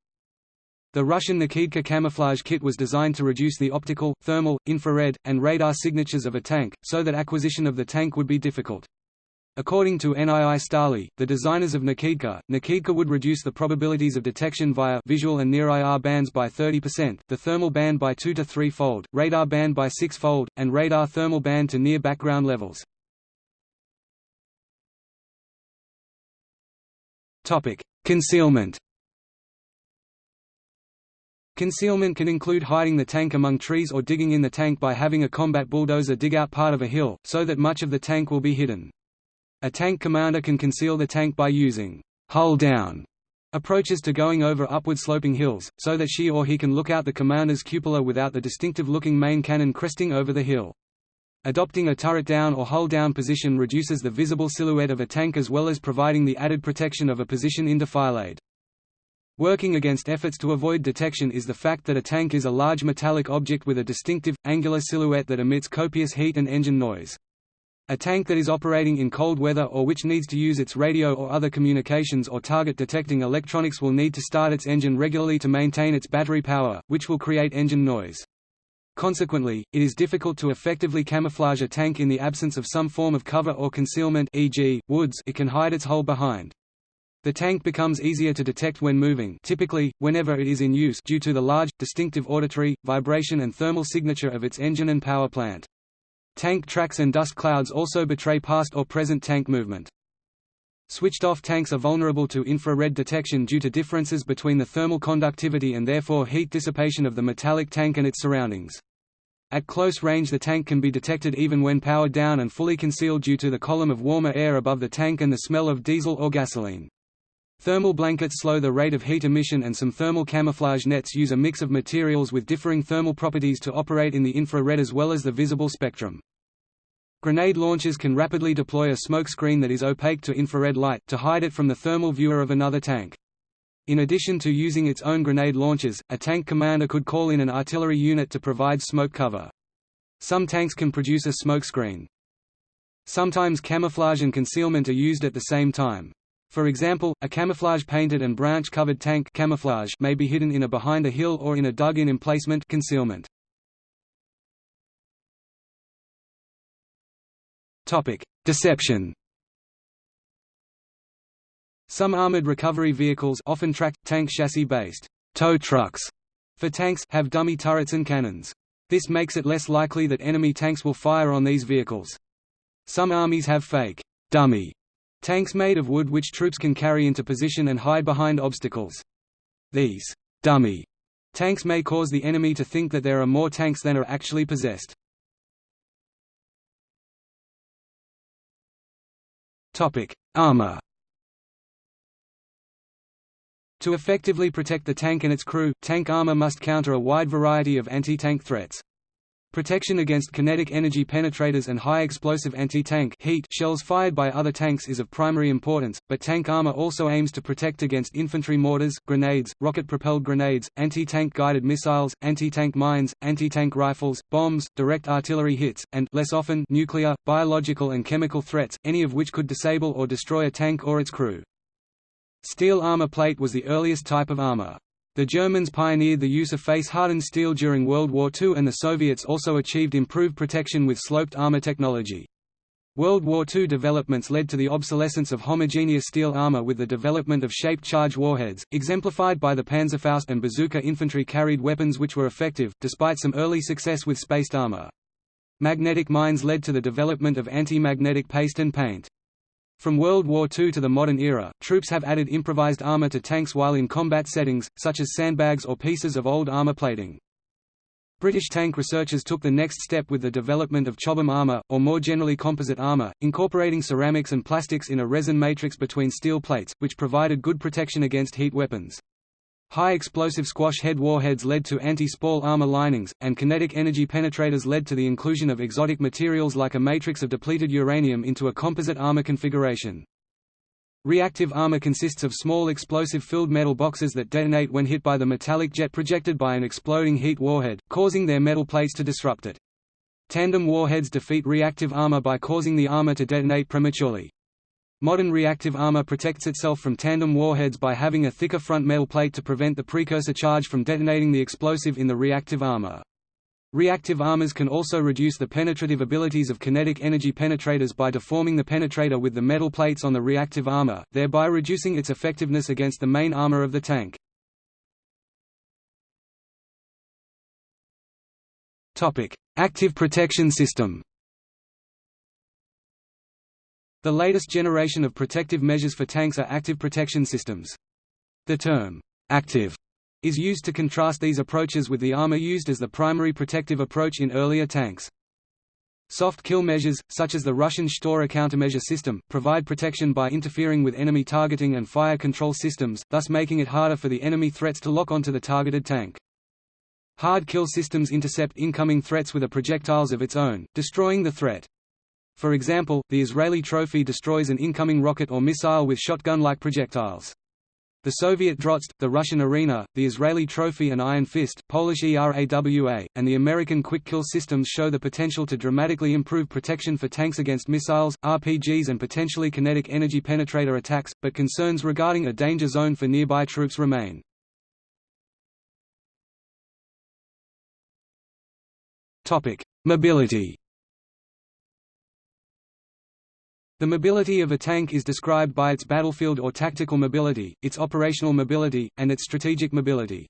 The Russian Nikitka camouflage kit was designed to reduce the optical, thermal, infrared, and radar signatures of a tank, so that acquisition of the tank would be difficult. According to NII Stali, the designers of Nikitka, Nikitka would reduce the probabilities of detection via visual and near-IR bands by 30%, the thermal band by 2 to 3-fold, radar band by 6-fold, and radar thermal band to near background levels. Concealment Concealment can include hiding the tank among trees or digging in the tank by having a combat bulldozer dig out part of a hill, so that much of the tank will be hidden. A tank commander can conceal the tank by using hull-down approaches to going over upward-sloping hills, so that she or he can look out the commander's cupola without the distinctive-looking main cannon cresting over the hill. Adopting a turret-down or hull-down position reduces the visible silhouette of a tank as well as providing the added protection of a position in defilade. Working against efforts to avoid detection is the fact that a tank is a large metallic object with a distinctive, angular silhouette that emits copious heat and engine noise. A tank that is operating in cold weather or which needs to use its radio or other communications or target detecting electronics will need to start its engine regularly to maintain its battery power, which will create engine noise. Consequently, it is difficult to effectively camouflage a tank in the absence of some form of cover or concealment e.g., woods it can hide its hull behind. The tank becomes easier to detect when moving typically, whenever it is in use due to the large, distinctive auditory, vibration and thermal signature of its engine and power plant. Tank tracks and dust clouds also betray past or present tank movement. Switched-off tanks are vulnerable to infrared detection due to differences between the thermal conductivity and therefore heat dissipation of the metallic tank and its surroundings. At close range the tank can be detected even when powered down and fully concealed due to the column of warmer air above the tank and the smell of diesel or gasoline. Thermal blankets slow the rate of heat emission and some thermal camouflage nets use a mix of materials with differing thermal properties to operate in the infrared as well as the visible spectrum. Grenade launchers can rapidly deploy a smoke screen that is opaque to infrared light, to hide it from the thermal viewer of another tank. In addition to using its own grenade launchers, a tank commander could call in an artillery unit to provide smoke cover. Some tanks can produce a smoke screen. Sometimes camouflage and concealment are used at the same time. For example, a camouflage-painted and branch-covered tank camouflage may be hidden in a behind a hill or in a dug-in emplacement concealment. Deception. Some armored recovery vehicles often tracked, tank chassis-based tow trucks for tanks have dummy turrets and cannons. This makes it less likely that enemy tanks will fire on these vehicles. Some armies have fake dummy Tanks made of wood which troops can carry into position and hide behind obstacles. These dummy tanks may cause the enemy to think that there are more tanks than are actually possessed. Topic: Armor. To effectively protect the tank and its crew, tank armor must counter a wide variety of anti-tank threats. Protection against kinetic energy penetrators and high explosive anti-tank shells fired by other tanks is of primary importance, but tank armor also aims to protect against infantry mortars, grenades, rocket-propelled grenades, anti-tank guided missiles, anti-tank mines, anti-tank rifles, bombs, direct artillery hits, and less often nuclear, biological and chemical threats, any of which could disable or destroy a tank or its crew. Steel armor plate was the earliest type of armor. The Germans pioneered the use of face-hardened steel during World War II and the Soviets also achieved improved protection with sloped armor technology. World War II developments led to the obsolescence of homogeneous steel armor with the development of shaped charge warheads, exemplified by the Panzerfaust and bazooka infantry carried weapons which were effective, despite some early success with spaced armor. Magnetic mines led to the development of anti-magnetic paste and paint. From World War II to the modern era, troops have added improvised armor to tanks while in combat settings, such as sandbags or pieces of old armor plating. British tank researchers took the next step with the development of Chobham armor, or more generally composite armor, incorporating ceramics and plastics in a resin matrix between steel plates, which provided good protection against heat weapons. High explosive squash head warheads led to anti-spall armor linings, and kinetic energy penetrators led to the inclusion of exotic materials like a matrix of depleted uranium into a composite armor configuration. Reactive armor consists of small explosive-filled metal boxes that detonate when hit by the metallic jet projected by an exploding heat warhead, causing their metal plates to disrupt it. Tandem warheads defeat reactive armor by causing the armor to detonate prematurely. Modern reactive armor protects itself from tandem warheads by having a thicker front metal plate to prevent the precursor charge from detonating the explosive in the reactive armor. Reactive armors can also reduce the penetrative abilities of kinetic energy penetrators by deforming the penetrator with the metal plates on the reactive armor, thereby reducing its effectiveness against the main armor of the tank. Active protection system the latest generation of protective measures for tanks are active protection systems. The term, active, is used to contrast these approaches with the armor used as the primary protective approach in earlier tanks. Soft kill measures, such as the Russian Shtora countermeasure system, provide protection by interfering with enemy targeting and fire control systems, thus making it harder for the enemy threats to lock onto the targeted tank. Hard kill systems intercept incoming threats with a projectiles of its own, destroying the threat. For example, the Israeli Trophy destroys an incoming rocket or missile with shotgun-like projectiles. The Soviet Drozd, the Russian Arena, the Israeli Trophy and Iron Fist Polish ERAWA, and the American Quick Kill systems show the potential to dramatically improve protection for tanks against missiles, RPGs and potentially kinetic energy penetrator attacks, but concerns regarding a danger zone for nearby troops remain. Mobility The mobility of a tank is described by its battlefield or tactical mobility, its operational mobility, and its strategic mobility.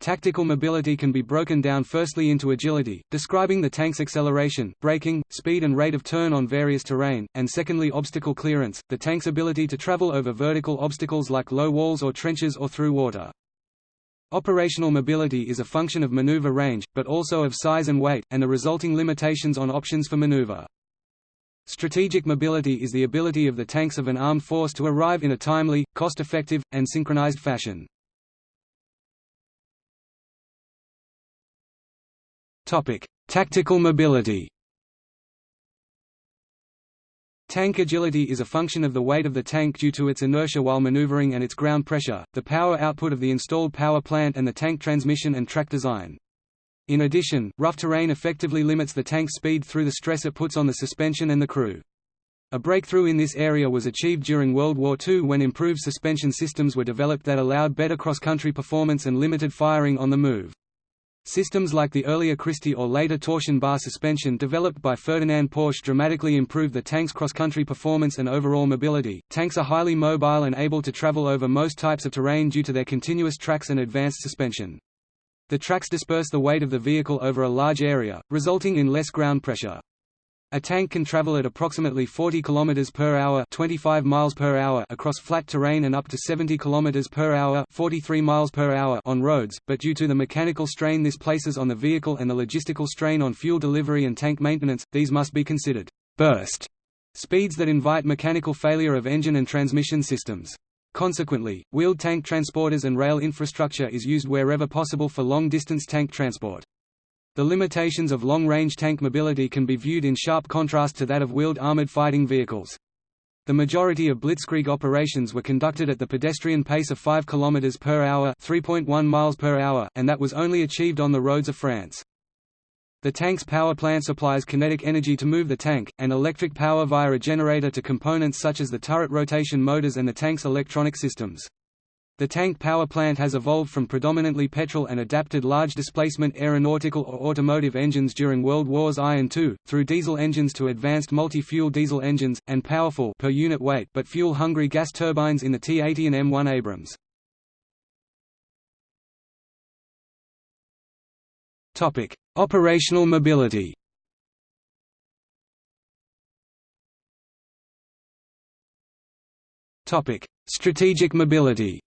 Tactical mobility can be broken down firstly into agility, describing the tank's acceleration, braking, speed and rate of turn on various terrain, and secondly obstacle clearance, the tank's ability to travel over vertical obstacles like low walls or trenches or through water. Operational mobility is a function of maneuver range, but also of size and weight, and the resulting limitations on options for maneuver. Strategic mobility is the ability of the tanks of an armed force to arrive in a timely, cost-effective, and synchronized fashion. Tactical mobility Tank agility is a function of the weight of the tank due to its inertia while maneuvering and its ground pressure, the power output of the installed power plant and the tank transmission and track design. In addition, rough terrain effectively limits the tank's speed through the stress it puts on the suspension and the crew. A breakthrough in this area was achieved during World War II when improved suspension systems were developed that allowed better cross-country performance and limited firing on the move. Systems like the earlier Christie or later torsion bar suspension developed by Ferdinand Porsche dramatically improved the tank's cross-country performance and overall mobility. Tanks are highly mobile and able to travel over most types of terrain due to their continuous tracks and advanced suspension. The tracks disperse the weight of the vehicle over a large area, resulting in less ground pressure. A tank can travel at approximately 40 km per hour, 25 miles per hour across flat terrain and up to 70 km per hour, 43 miles per hour on roads, but due to the mechanical strain this places on the vehicle and the logistical strain on fuel delivery and tank maintenance, these must be considered burst speeds that invite mechanical failure of engine and transmission systems. Consequently, wheeled tank transporters and rail infrastructure is used wherever possible for long-distance tank transport. The limitations of long-range tank mobility can be viewed in sharp contrast to that of wheeled armored fighting vehicles. The majority of blitzkrieg operations were conducted at the pedestrian pace of 5 km per hour, 3.1 miles per hour, and that was only achieved on the roads of France. The tank's power plant supplies kinetic energy to move the tank, and electric power via a generator to components such as the turret rotation motors and the tank's electronic systems. The tank power plant has evolved from predominantly petrol and adapted large displacement aeronautical or automotive engines during World Wars I and II, through diesel engines to advanced multi-fuel diesel engines, and powerful per unit weight but fuel-hungry gas turbines in the T-80 and M1 Abrams. Topic: Operational mobility. Topic: Strategic mobility.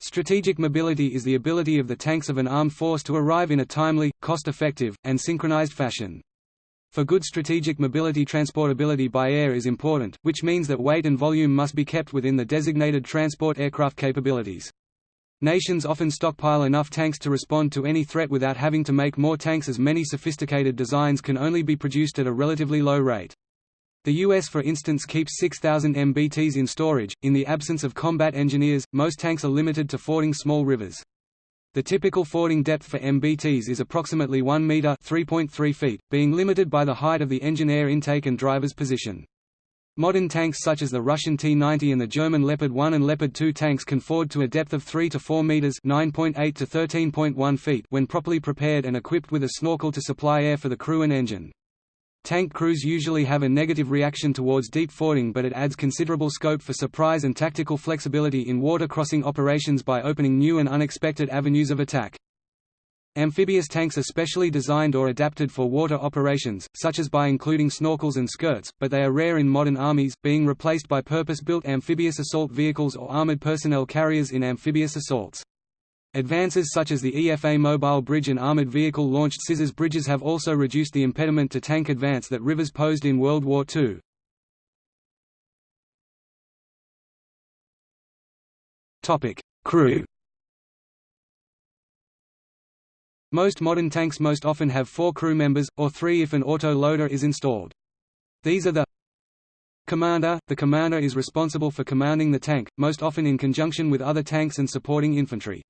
Strategic mobility is the ability of the tanks of an armed force to arrive in a timely, cost-effective, and synchronized fashion. For good strategic mobility transportability by air is important, which means that weight and volume must be kept within the designated transport aircraft capabilities. Nations often stockpile enough tanks to respond to any threat without having to make more tanks as many sophisticated designs can only be produced at a relatively low rate. The US for instance keeps 6,000 MBTs in storage. In the absence of combat engineers, most tanks are limited to fording small rivers. The typical fording depth for MBTs is approximately 1 meter (3.3 feet), being limited by the height of the engine air intake and driver's position. Modern tanks such as the Russian T-90 and the German Leopard 1 and Leopard 2 tanks can ford to a depth of 3 to 4 meters (9.8 to 13.1 feet) when properly prepared and equipped with a snorkel to supply air for the crew and engine. Tank crews usually have a negative reaction towards deep fording but it adds considerable scope for surprise and tactical flexibility in water crossing operations by opening new and unexpected avenues of attack. Amphibious tanks are specially designed or adapted for water operations, such as by including snorkels and skirts, but they are rare in modern armies, being replaced by purpose-built amphibious assault vehicles or armored personnel carriers in amphibious assaults. Advances such as the EFA mobile bridge and armored vehicle-launched scissors bridges have also reduced the impediment to tank advance that rivers posed in World War II. Crew Most modern tanks most often have four crew members, or three if an auto-loader is installed. These are the Commander – The commander is responsible for commanding the tank, most often in conjunction with other tanks and supporting infantry.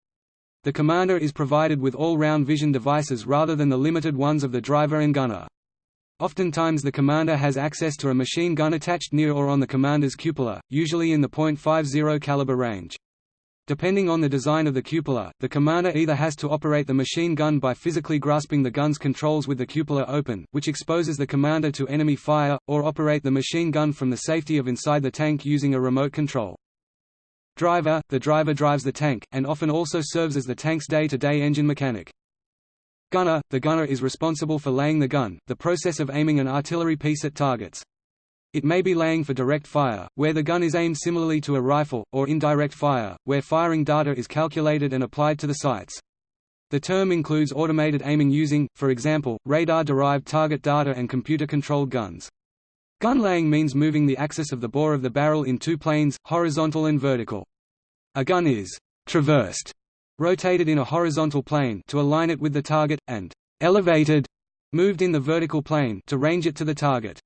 The commander is provided with all-round vision devices rather than the limited ones of the driver and gunner. Oftentimes the commander has access to a machine gun attached near or on the commander's cupola, usually in the .50 caliber range. Depending on the design of the cupola, the commander either has to operate the machine gun by physically grasping the gun's controls with the cupola open, which exposes the commander to enemy fire, or operate the machine gun from the safety of inside the tank using a remote control. Driver – The driver drives the tank, and often also serves as the tank's day-to-day -day engine mechanic. Gunner – The gunner is responsible for laying the gun, the process of aiming an artillery piece at targets. It may be laying for direct fire, where the gun is aimed similarly to a rifle, or indirect fire, where firing data is calculated and applied to the sights. The term includes automated aiming using, for example, radar-derived target data and computer-controlled guns. Gun laying means moving the axis of the bore of the barrel in two planes, horizontal and vertical. A gun is traversed, rotated in a horizontal plane to align it with the target, and elevated, moved in the vertical plane to range it to the target.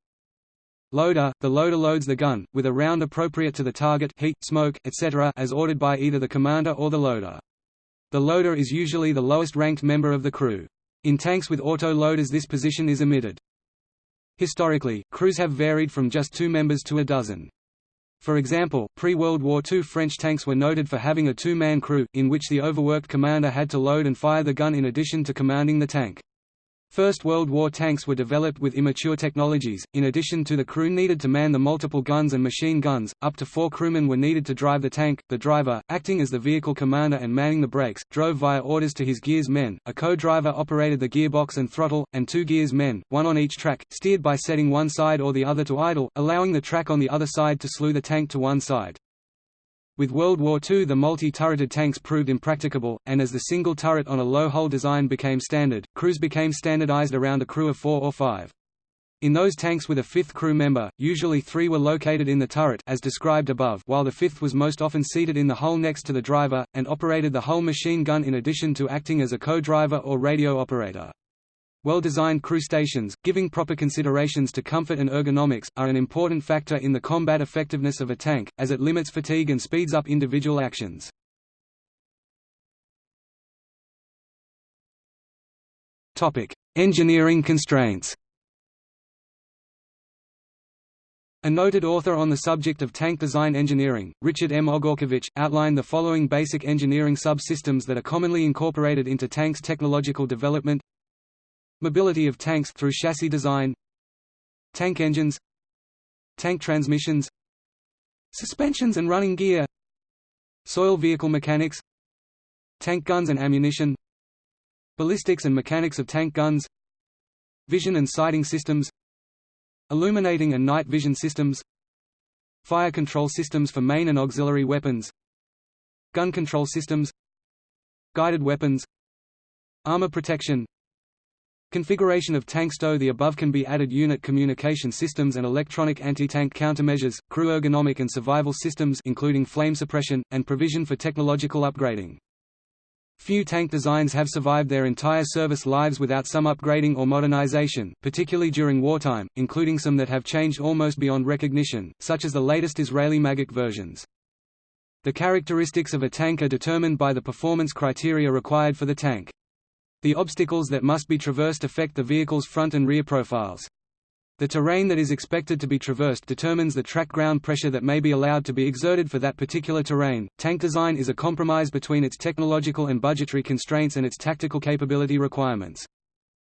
Loader – The loader loads the gun, with a round appropriate to the target heat, smoke, etc. as ordered by either the commander or the loader. The loader is usually the lowest ranked member of the crew. In tanks with auto-loaders this position is omitted. Historically, crews have varied from just two members to a dozen. For example, pre-World War II French tanks were noted for having a two-man crew, in which the overworked commander had to load and fire the gun in addition to commanding the tank. First World War tanks were developed with immature technologies, in addition to the crew needed to man the multiple guns and machine guns, up to four crewmen were needed to drive the tank, the driver, acting as the vehicle commander and manning the brakes, drove via orders to his gears men, a co-driver operated the gearbox and throttle, and two gears men, one on each track, steered by setting one side or the other to idle, allowing the track on the other side to slew the tank to one side. With World War II the multi-turreted tanks proved impracticable, and as the single turret on a low-hull design became standard, crews became standardized around a crew of four or five. In those tanks with a fifth crew member, usually three were located in the turret as described above while the fifth was most often seated in the hull next to the driver, and operated the hull machine gun in addition to acting as a co-driver or radio operator. Well-designed crew stations, giving proper considerations to comfort and ergonomics, are an important factor in the combat effectiveness of a tank, as it limits fatigue and speeds up individual actions. Engineering constraints A noted author on the subject of tank design engineering, Richard M. Ogorkiewicz, outlined the following basic engineering subsystems that are commonly incorporated into tanks' technological development Mobility of tanks through chassis design Tank engines Tank transmissions Suspensions and running gear Soil vehicle mechanics Tank guns and ammunition Ballistics and mechanics of tank guns Vision and sighting systems Illuminating and night vision systems Fire control systems for main and auxiliary weapons Gun control systems Guided weapons Armor protection Configuration of tank stow The above can be added unit communication systems and electronic anti-tank countermeasures, crew ergonomic and survival systems including flame suppression, and provision for technological upgrading. Few tank designs have survived their entire service lives without some upgrading or modernization, particularly during wartime, including some that have changed almost beyond recognition, such as the latest Israeli Magach versions. The characteristics of a tank are determined by the performance criteria required for the tank. The obstacles that must be traversed affect the vehicle's front and rear profiles. The terrain that is expected to be traversed determines the track ground pressure that may be allowed to be exerted for that particular terrain. Tank design is a compromise between its technological and budgetary constraints and its tactical capability requirements.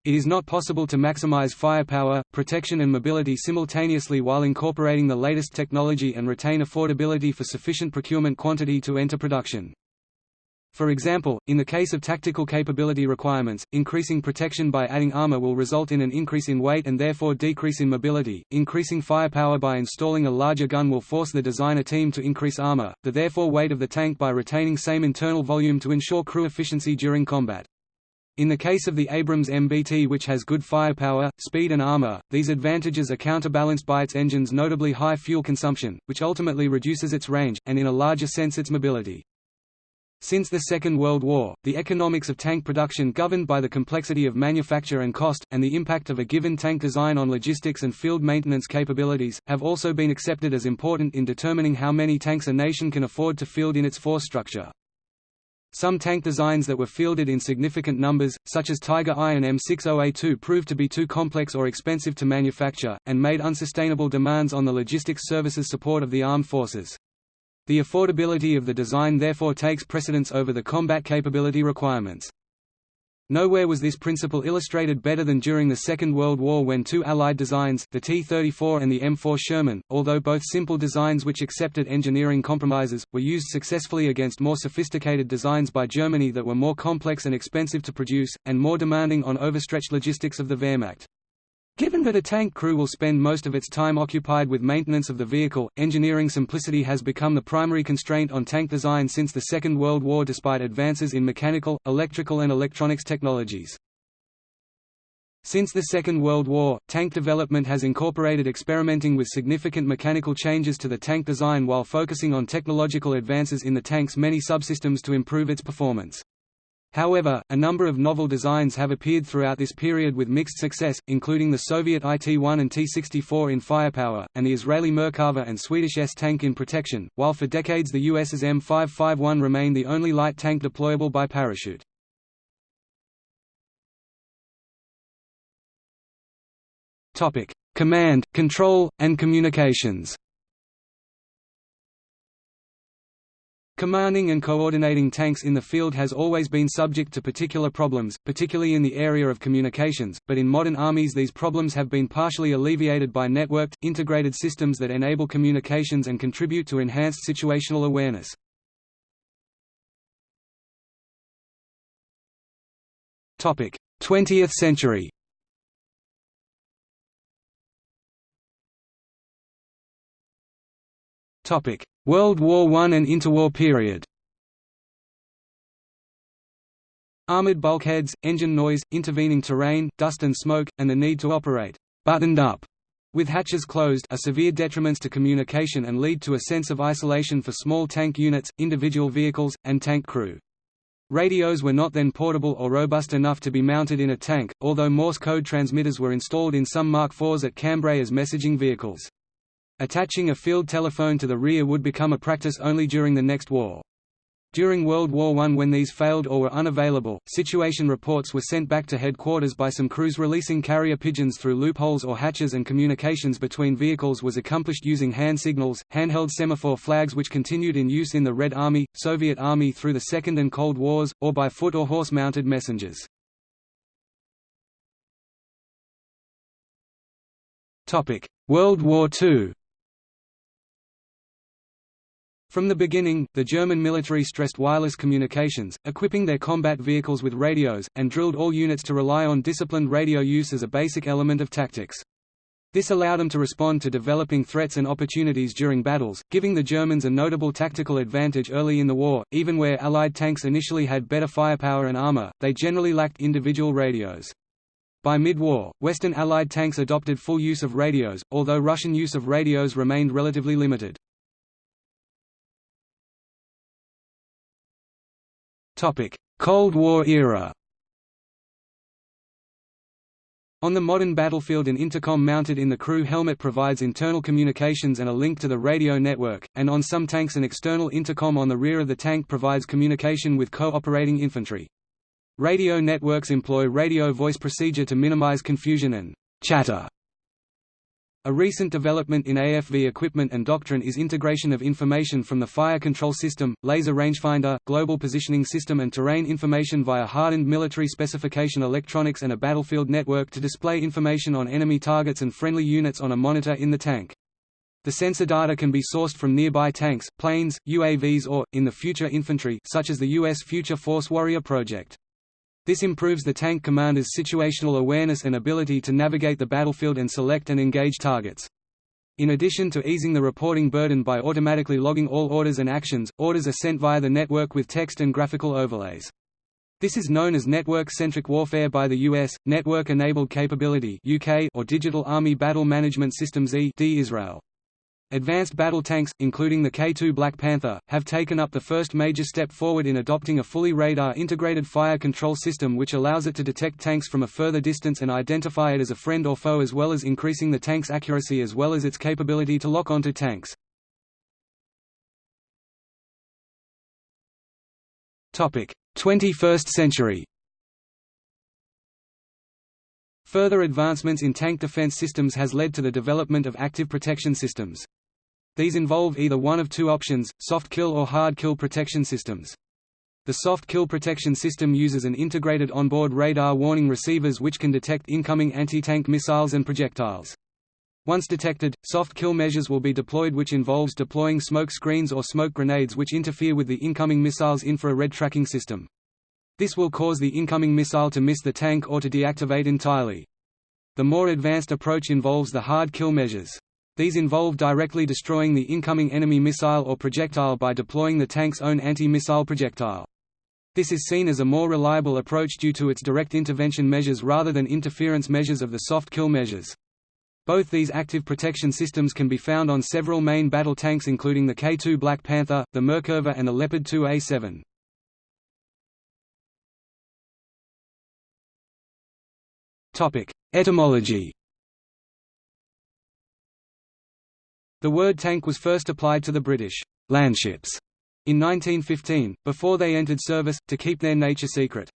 It is not possible to maximize firepower, protection and mobility simultaneously while incorporating the latest technology and retain affordability for sufficient procurement quantity to enter production. For example, in the case of tactical capability requirements, increasing protection by adding armor will result in an increase in weight and therefore decrease in mobility. Increasing firepower by installing a larger gun will force the designer team to increase armor, the therefore weight of the tank by retaining same internal volume to ensure crew efficiency during combat. In the case of the Abrams MBT which has good firepower, speed and armor, these advantages are counterbalanced by its engine's notably high fuel consumption, which ultimately reduces its range, and in a larger sense its mobility. Since the Second World War, the economics of tank production governed by the complexity of manufacture and cost, and the impact of a given tank design on logistics and field maintenance capabilities, have also been accepted as important in determining how many tanks a nation can afford to field in its force structure. Some tank designs that were fielded in significant numbers, such as Tiger I and M60A2 proved to be too complex or expensive to manufacture, and made unsustainable demands on the logistics services support of the armed forces. The affordability of the design therefore takes precedence over the combat capability requirements. Nowhere was this principle illustrated better than during the Second World War when two Allied designs, the T-34 and the M4 Sherman, although both simple designs which accepted engineering compromises, were used successfully against more sophisticated designs by Germany that were more complex and expensive to produce, and more demanding on overstretched logistics of the Wehrmacht. Given that a tank crew will spend most of its time occupied with maintenance of the vehicle, engineering simplicity has become the primary constraint on tank design since the Second World War despite advances in mechanical, electrical and electronics technologies. Since the Second World War, tank development has incorporated experimenting with significant mechanical changes to the tank design while focusing on technological advances in the tank's many subsystems to improve its performance. However, a number of novel designs have appeared throughout this period with mixed success, including the Soviet IT-1 and T-64 in firepower, and the Israeli Merkava and Swedish S-tank in protection, while for decades the US's M551 remained the only light tank deployable by parachute. Command, control, and communications Commanding and coordinating tanks in the field has always been subject to particular problems, particularly in the area of communications, but in modern armies these problems have been partially alleviated by networked, integrated systems that enable communications and contribute to enhanced situational awareness. 20th century. World War I and interwar period Armored bulkheads, engine noise, intervening terrain, dust and smoke, and the need to operate «buttoned up» with hatches closed are severe detriments to communication and lead to a sense of isolation for small tank units, individual vehicles, and tank crew. Radios were not then portable or robust enough to be mounted in a tank, although Morse code transmitters were installed in some Mark IVs at Cambrai as messaging vehicles. Attaching a field telephone to the rear would become a practice only during the next war. During World War I when these failed or were unavailable, situation reports were sent back to headquarters by some crews releasing carrier pigeons through loopholes or hatches and communications between vehicles was accomplished using hand signals, handheld semaphore flags which continued in use in the Red Army, Soviet Army through the Second and Cold Wars, or by foot or horse-mounted messengers. World War II from the beginning, the German military stressed wireless communications, equipping their combat vehicles with radios, and drilled all units to rely on disciplined radio use as a basic element of tactics. This allowed them to respond to developing threats and opportunities during battles, giving the Germans a notable tactical advantage early in the war. Even where Allied tanks initially had better firepower and armor, they generally lacked individual radios. By mid-war, Western Allied tanks adopted full use of radios, although Russian use of radios remained relatively limited. Cold War era On the modern battlefield an intercom mounted in the crew helmet provides internal communications and a link to the radio network, and on some tanks an external intercom on the rear of the tank provides communication with co-operating infantry. Radio networks employ radio voice procedure to minimize confusion and chatter a recent development in AFV equipment and doctrine is integration of information from the fire control system, laser rangefinder, global positioning system and terrain information via hardened military specification electronics and a battlefield network to display information on enemy targets and friendly units on a monitor in the tank. The sensor data can be sourced from nearby tanks, planes, UAVs or, in the future infantry such as the U.S. Future Force Warrior project. This improves the tank commander's situational awareness and ability to navigate the battlefield and select and engage targets. In addition to easing the reporting burden by automatically logging all orders and actions, orders are sent via the network with text and graphical overlays. This is known as network-centric warfare by the US, Network-Enabled Capability UK or Digital Army Battle Management Systems E Israel. Advanced battle tanks, including the K2 Black Panther, have taken up the first major step forward in adopting a fully radar-integrated fire control system which allows it to detect tanks from a further distance and identify it as a friend or foe as well as increasing the tank's accuracy as well as its capability to lock onto tanks. Topic: 21st century Further advancements in tank defense systems has led to the development of active protection systems. These involve either one of two options, soft kill or hard kill protection systems. The soft kill protection system uses an integrated onboard radar warning receivers which can detect incoming anti-tank missiles and projectiles. Once detected, soft kill measures will be deployed which involves deploying smoke screens or smoke grenades which interfere with the incoming missile's infrared tracking system. This will cause the incoming missile to miss the tank or to deactivate entirely. The more advanced approach involves the hard kill measures. These involve directly destroying the incoming enemy missile or projectile by deploying the tank's own anti-missile projectile. This is seen as a more reliable approach due to its direct intervention measures rather than interference measures of the soft kill measures. Both these active protection systems can be found on several main battle tanks including the K2 Black Panther, the Merkava and the Leopard 2A7. Topic: Etymology. The word tank was first applied to the British landships in 1915, before they entered service, to keep their nature secret.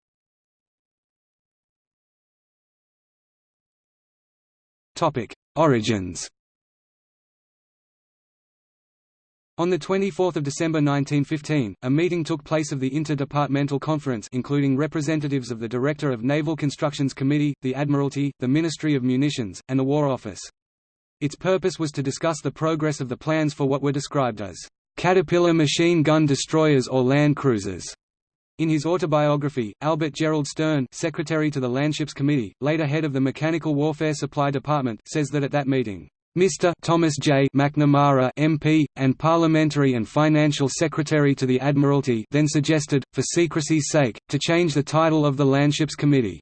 Origins On 24 December 1915, a meeting took place of the Inter-Departmental Conference including representatives of the Director of Naval Constructions Committee, the Admiralty, the Ministry of Munitions, and the War Office. Its purpose was to discuss the progress of the plans for what were described as Caterpillar machine gun destroyers or land cruisers. In his autobiography, Albert Gerald Stern secretary to the Landships Committee, later head of the Mechanical Warfare Supply Department, says that at that meeting, Mr. Thomas J. McNamara MP, and Parliamentary and Financial Secretary to the Admiralty then suggested, for secrecy's sake, to change the title of the Landships Committee.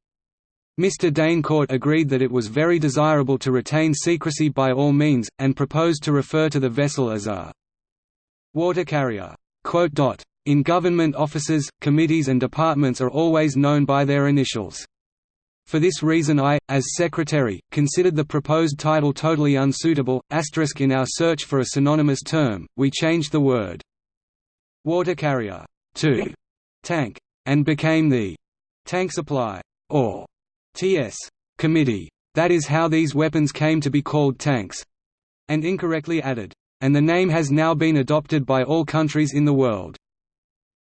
Mr. d'Eyncourt agreed that it was very desirable to retain secrecy by all means, and proposed to refer to the vessel as a water carrier. In government offices, committees and departments are always known by their initials. For this reason I, as secretary, considered the proposed title totally unsuitable. Asterisk in our search for a synonymous term, we changed the word water carrier to tank and became the tank supply or TS committee. That is how these weapons came to be called tanks, and incorrectly added, and the name has now been adopted by all countries in the world.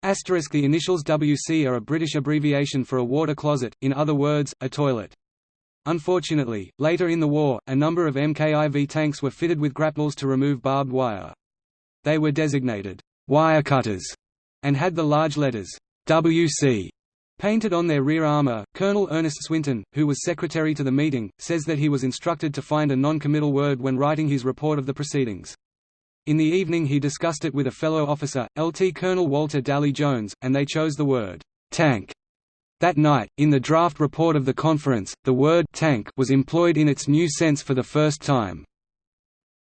Asterisk the initials WC are a British abbreviation for a water closet, in other words, a toilet. Unfortunately, later in the war, a number of MKIV tanks were fitted with grapnels to remove barbed wire. They were designated wire cutters and had the large letters WC painted on their rear armor. Colonel Ernest Swinton, who was secretary to the meeting, says that he was instructed to find a non-committal word when writing his report of the proceedings. In the evening he discussed it with a fellow officer, Lt. Colonel Walter Daly Jones, and they chose the word «tank». That night, in the draft report of the conference, the word «tank» was employed in its new sense for the first time.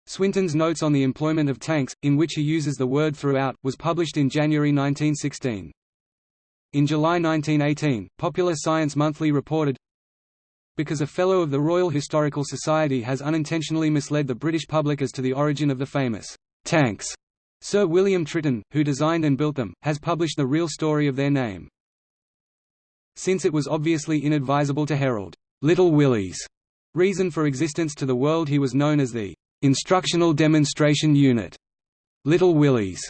Swinton's notes on the employment of tanks, in which he uses the word throughout, was published in January 1916. In July 1918, Popular Science Monthly reported, because a Fellow of the Royal Historical Society has unintentionally misled the British public as to the origin of the famous tanks. Sir William Tritton, who designed and built them, has published the real story of their name. Since it was obviously inadvisable to herald Little Willie's reason for existence to the world he was known as the Instructional Demonstration Unit. Little Willie's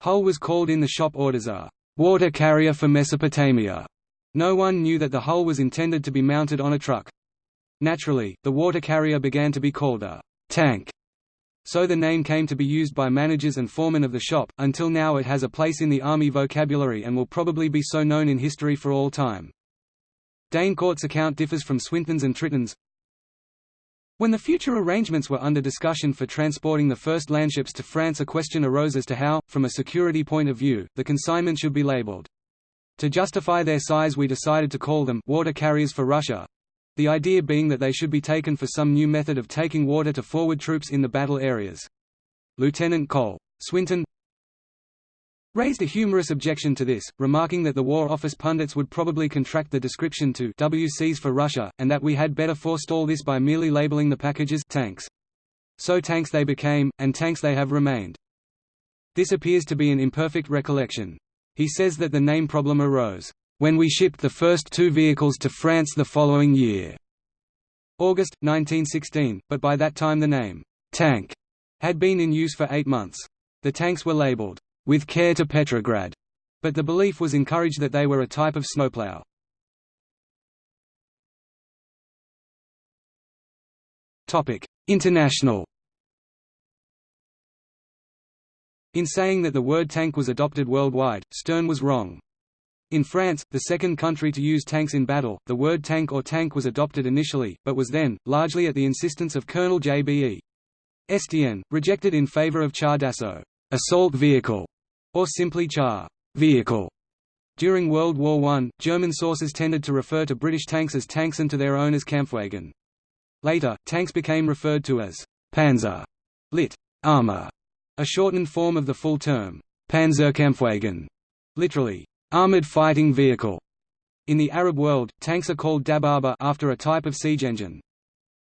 hull was called in the shop orders a water carrier for Mesopotamia. No one knew that the hull was intended to be mounted on a truck. Naturally, the water carrier began to be called a tank So the name came to be used by managers and foremen of the shop, until now it has a place in the Army vocabulary and will probably be so known in history for all time. d'Eyncourt's account differs from Swinton's and Tritton's. When the future arrangements were under discussion for transporting the first landships to France a question arose as to how, from a security point of view, the consignment should be labeled. To justify their size we decided to call them water carriers for Russia, the idea being that they should be taken for some new method of taking water to forward troops in the battle areas. Lieutenant Cole. Swinton raised a humorous objection to this, remarking that the War Office pundits would probably contract the description to WCs for Russia, and that we had better forestall this by merely labeling the packages tanks. So tanks they became, and tanks they have remained. This appears to be an imperfect recollection. He says that the name problem arose, "...when we shipped the first two vehicles to France the following year." August, 1916, but by that time the name, "...tank," had been in use for eight months. The tanks were labeled, with care to Petrograd, but the belief was encouraged that they were a type of snowplow. International In saying that the word tank was adopted worldwide, Stern was wrong. In France, the second country to use tanks in battle, the word tank or tank was adopted initially, but was then, largely at the insistence of Colonel J.B.E. Estienne, rejected in favor of char d'assaut assault vehicle, or simply char vehicle. During World War I, German sources tended to refer to British tanks as tanks and to their own as Kampfwagen. Later, tanks became referred to as Panzer, lit. armor, a shortened form of the full term, Panzerkampfwagen, literally, armored fighting vehicle. In the Arab world, tanks are called dababa after a type of siege engine.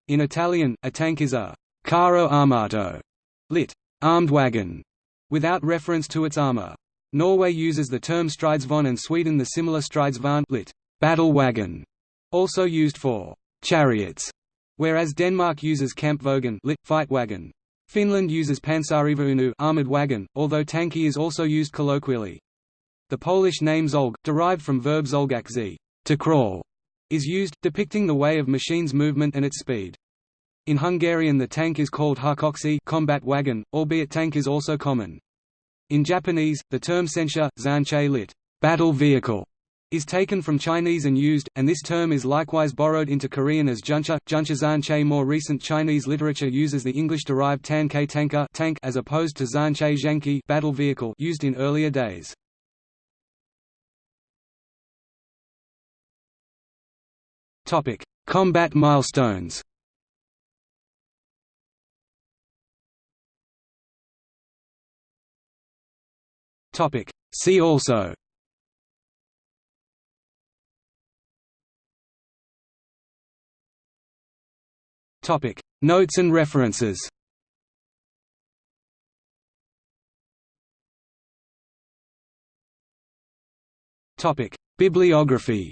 In Italian, a tank is a carro armato, lit. armed wagon, without reference to its armor. Norway uses the term stridsvogn and Sweden the similar stridsvagn lit. battle wagon, also used for chariots, whereas Denmark uses kampvogn lit. fight wagon. Finland uses pansarivaunu armored wagon, although tanki is also used colloquially. The Polish name zolg, derived from verb zolgak to crawl, is used, depicting the way of machine's movement and its speed. In Hungarian the tank is called harkoksi combat wagon, albeit tank is also common. In Japanese, the term sensha, zanche lit. battle vehicle, is taken from Chinese and used, and this term is likewise borrowed into Korean as juncha, juncha zanche. More recent Chinese literature uses the English-derived tanke tanker tank as opposed to zanche zhanki battle vehicle used in earlier days. Topic: Combat milestones. Topic. See also Topic. Notes and references Topic. Bibliography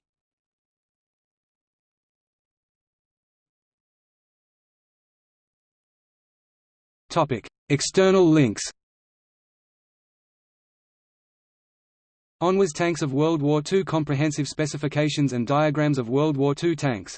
External links. ONWARS Tanks of World War II Comprehensive specifications and diagrams of World War II tanks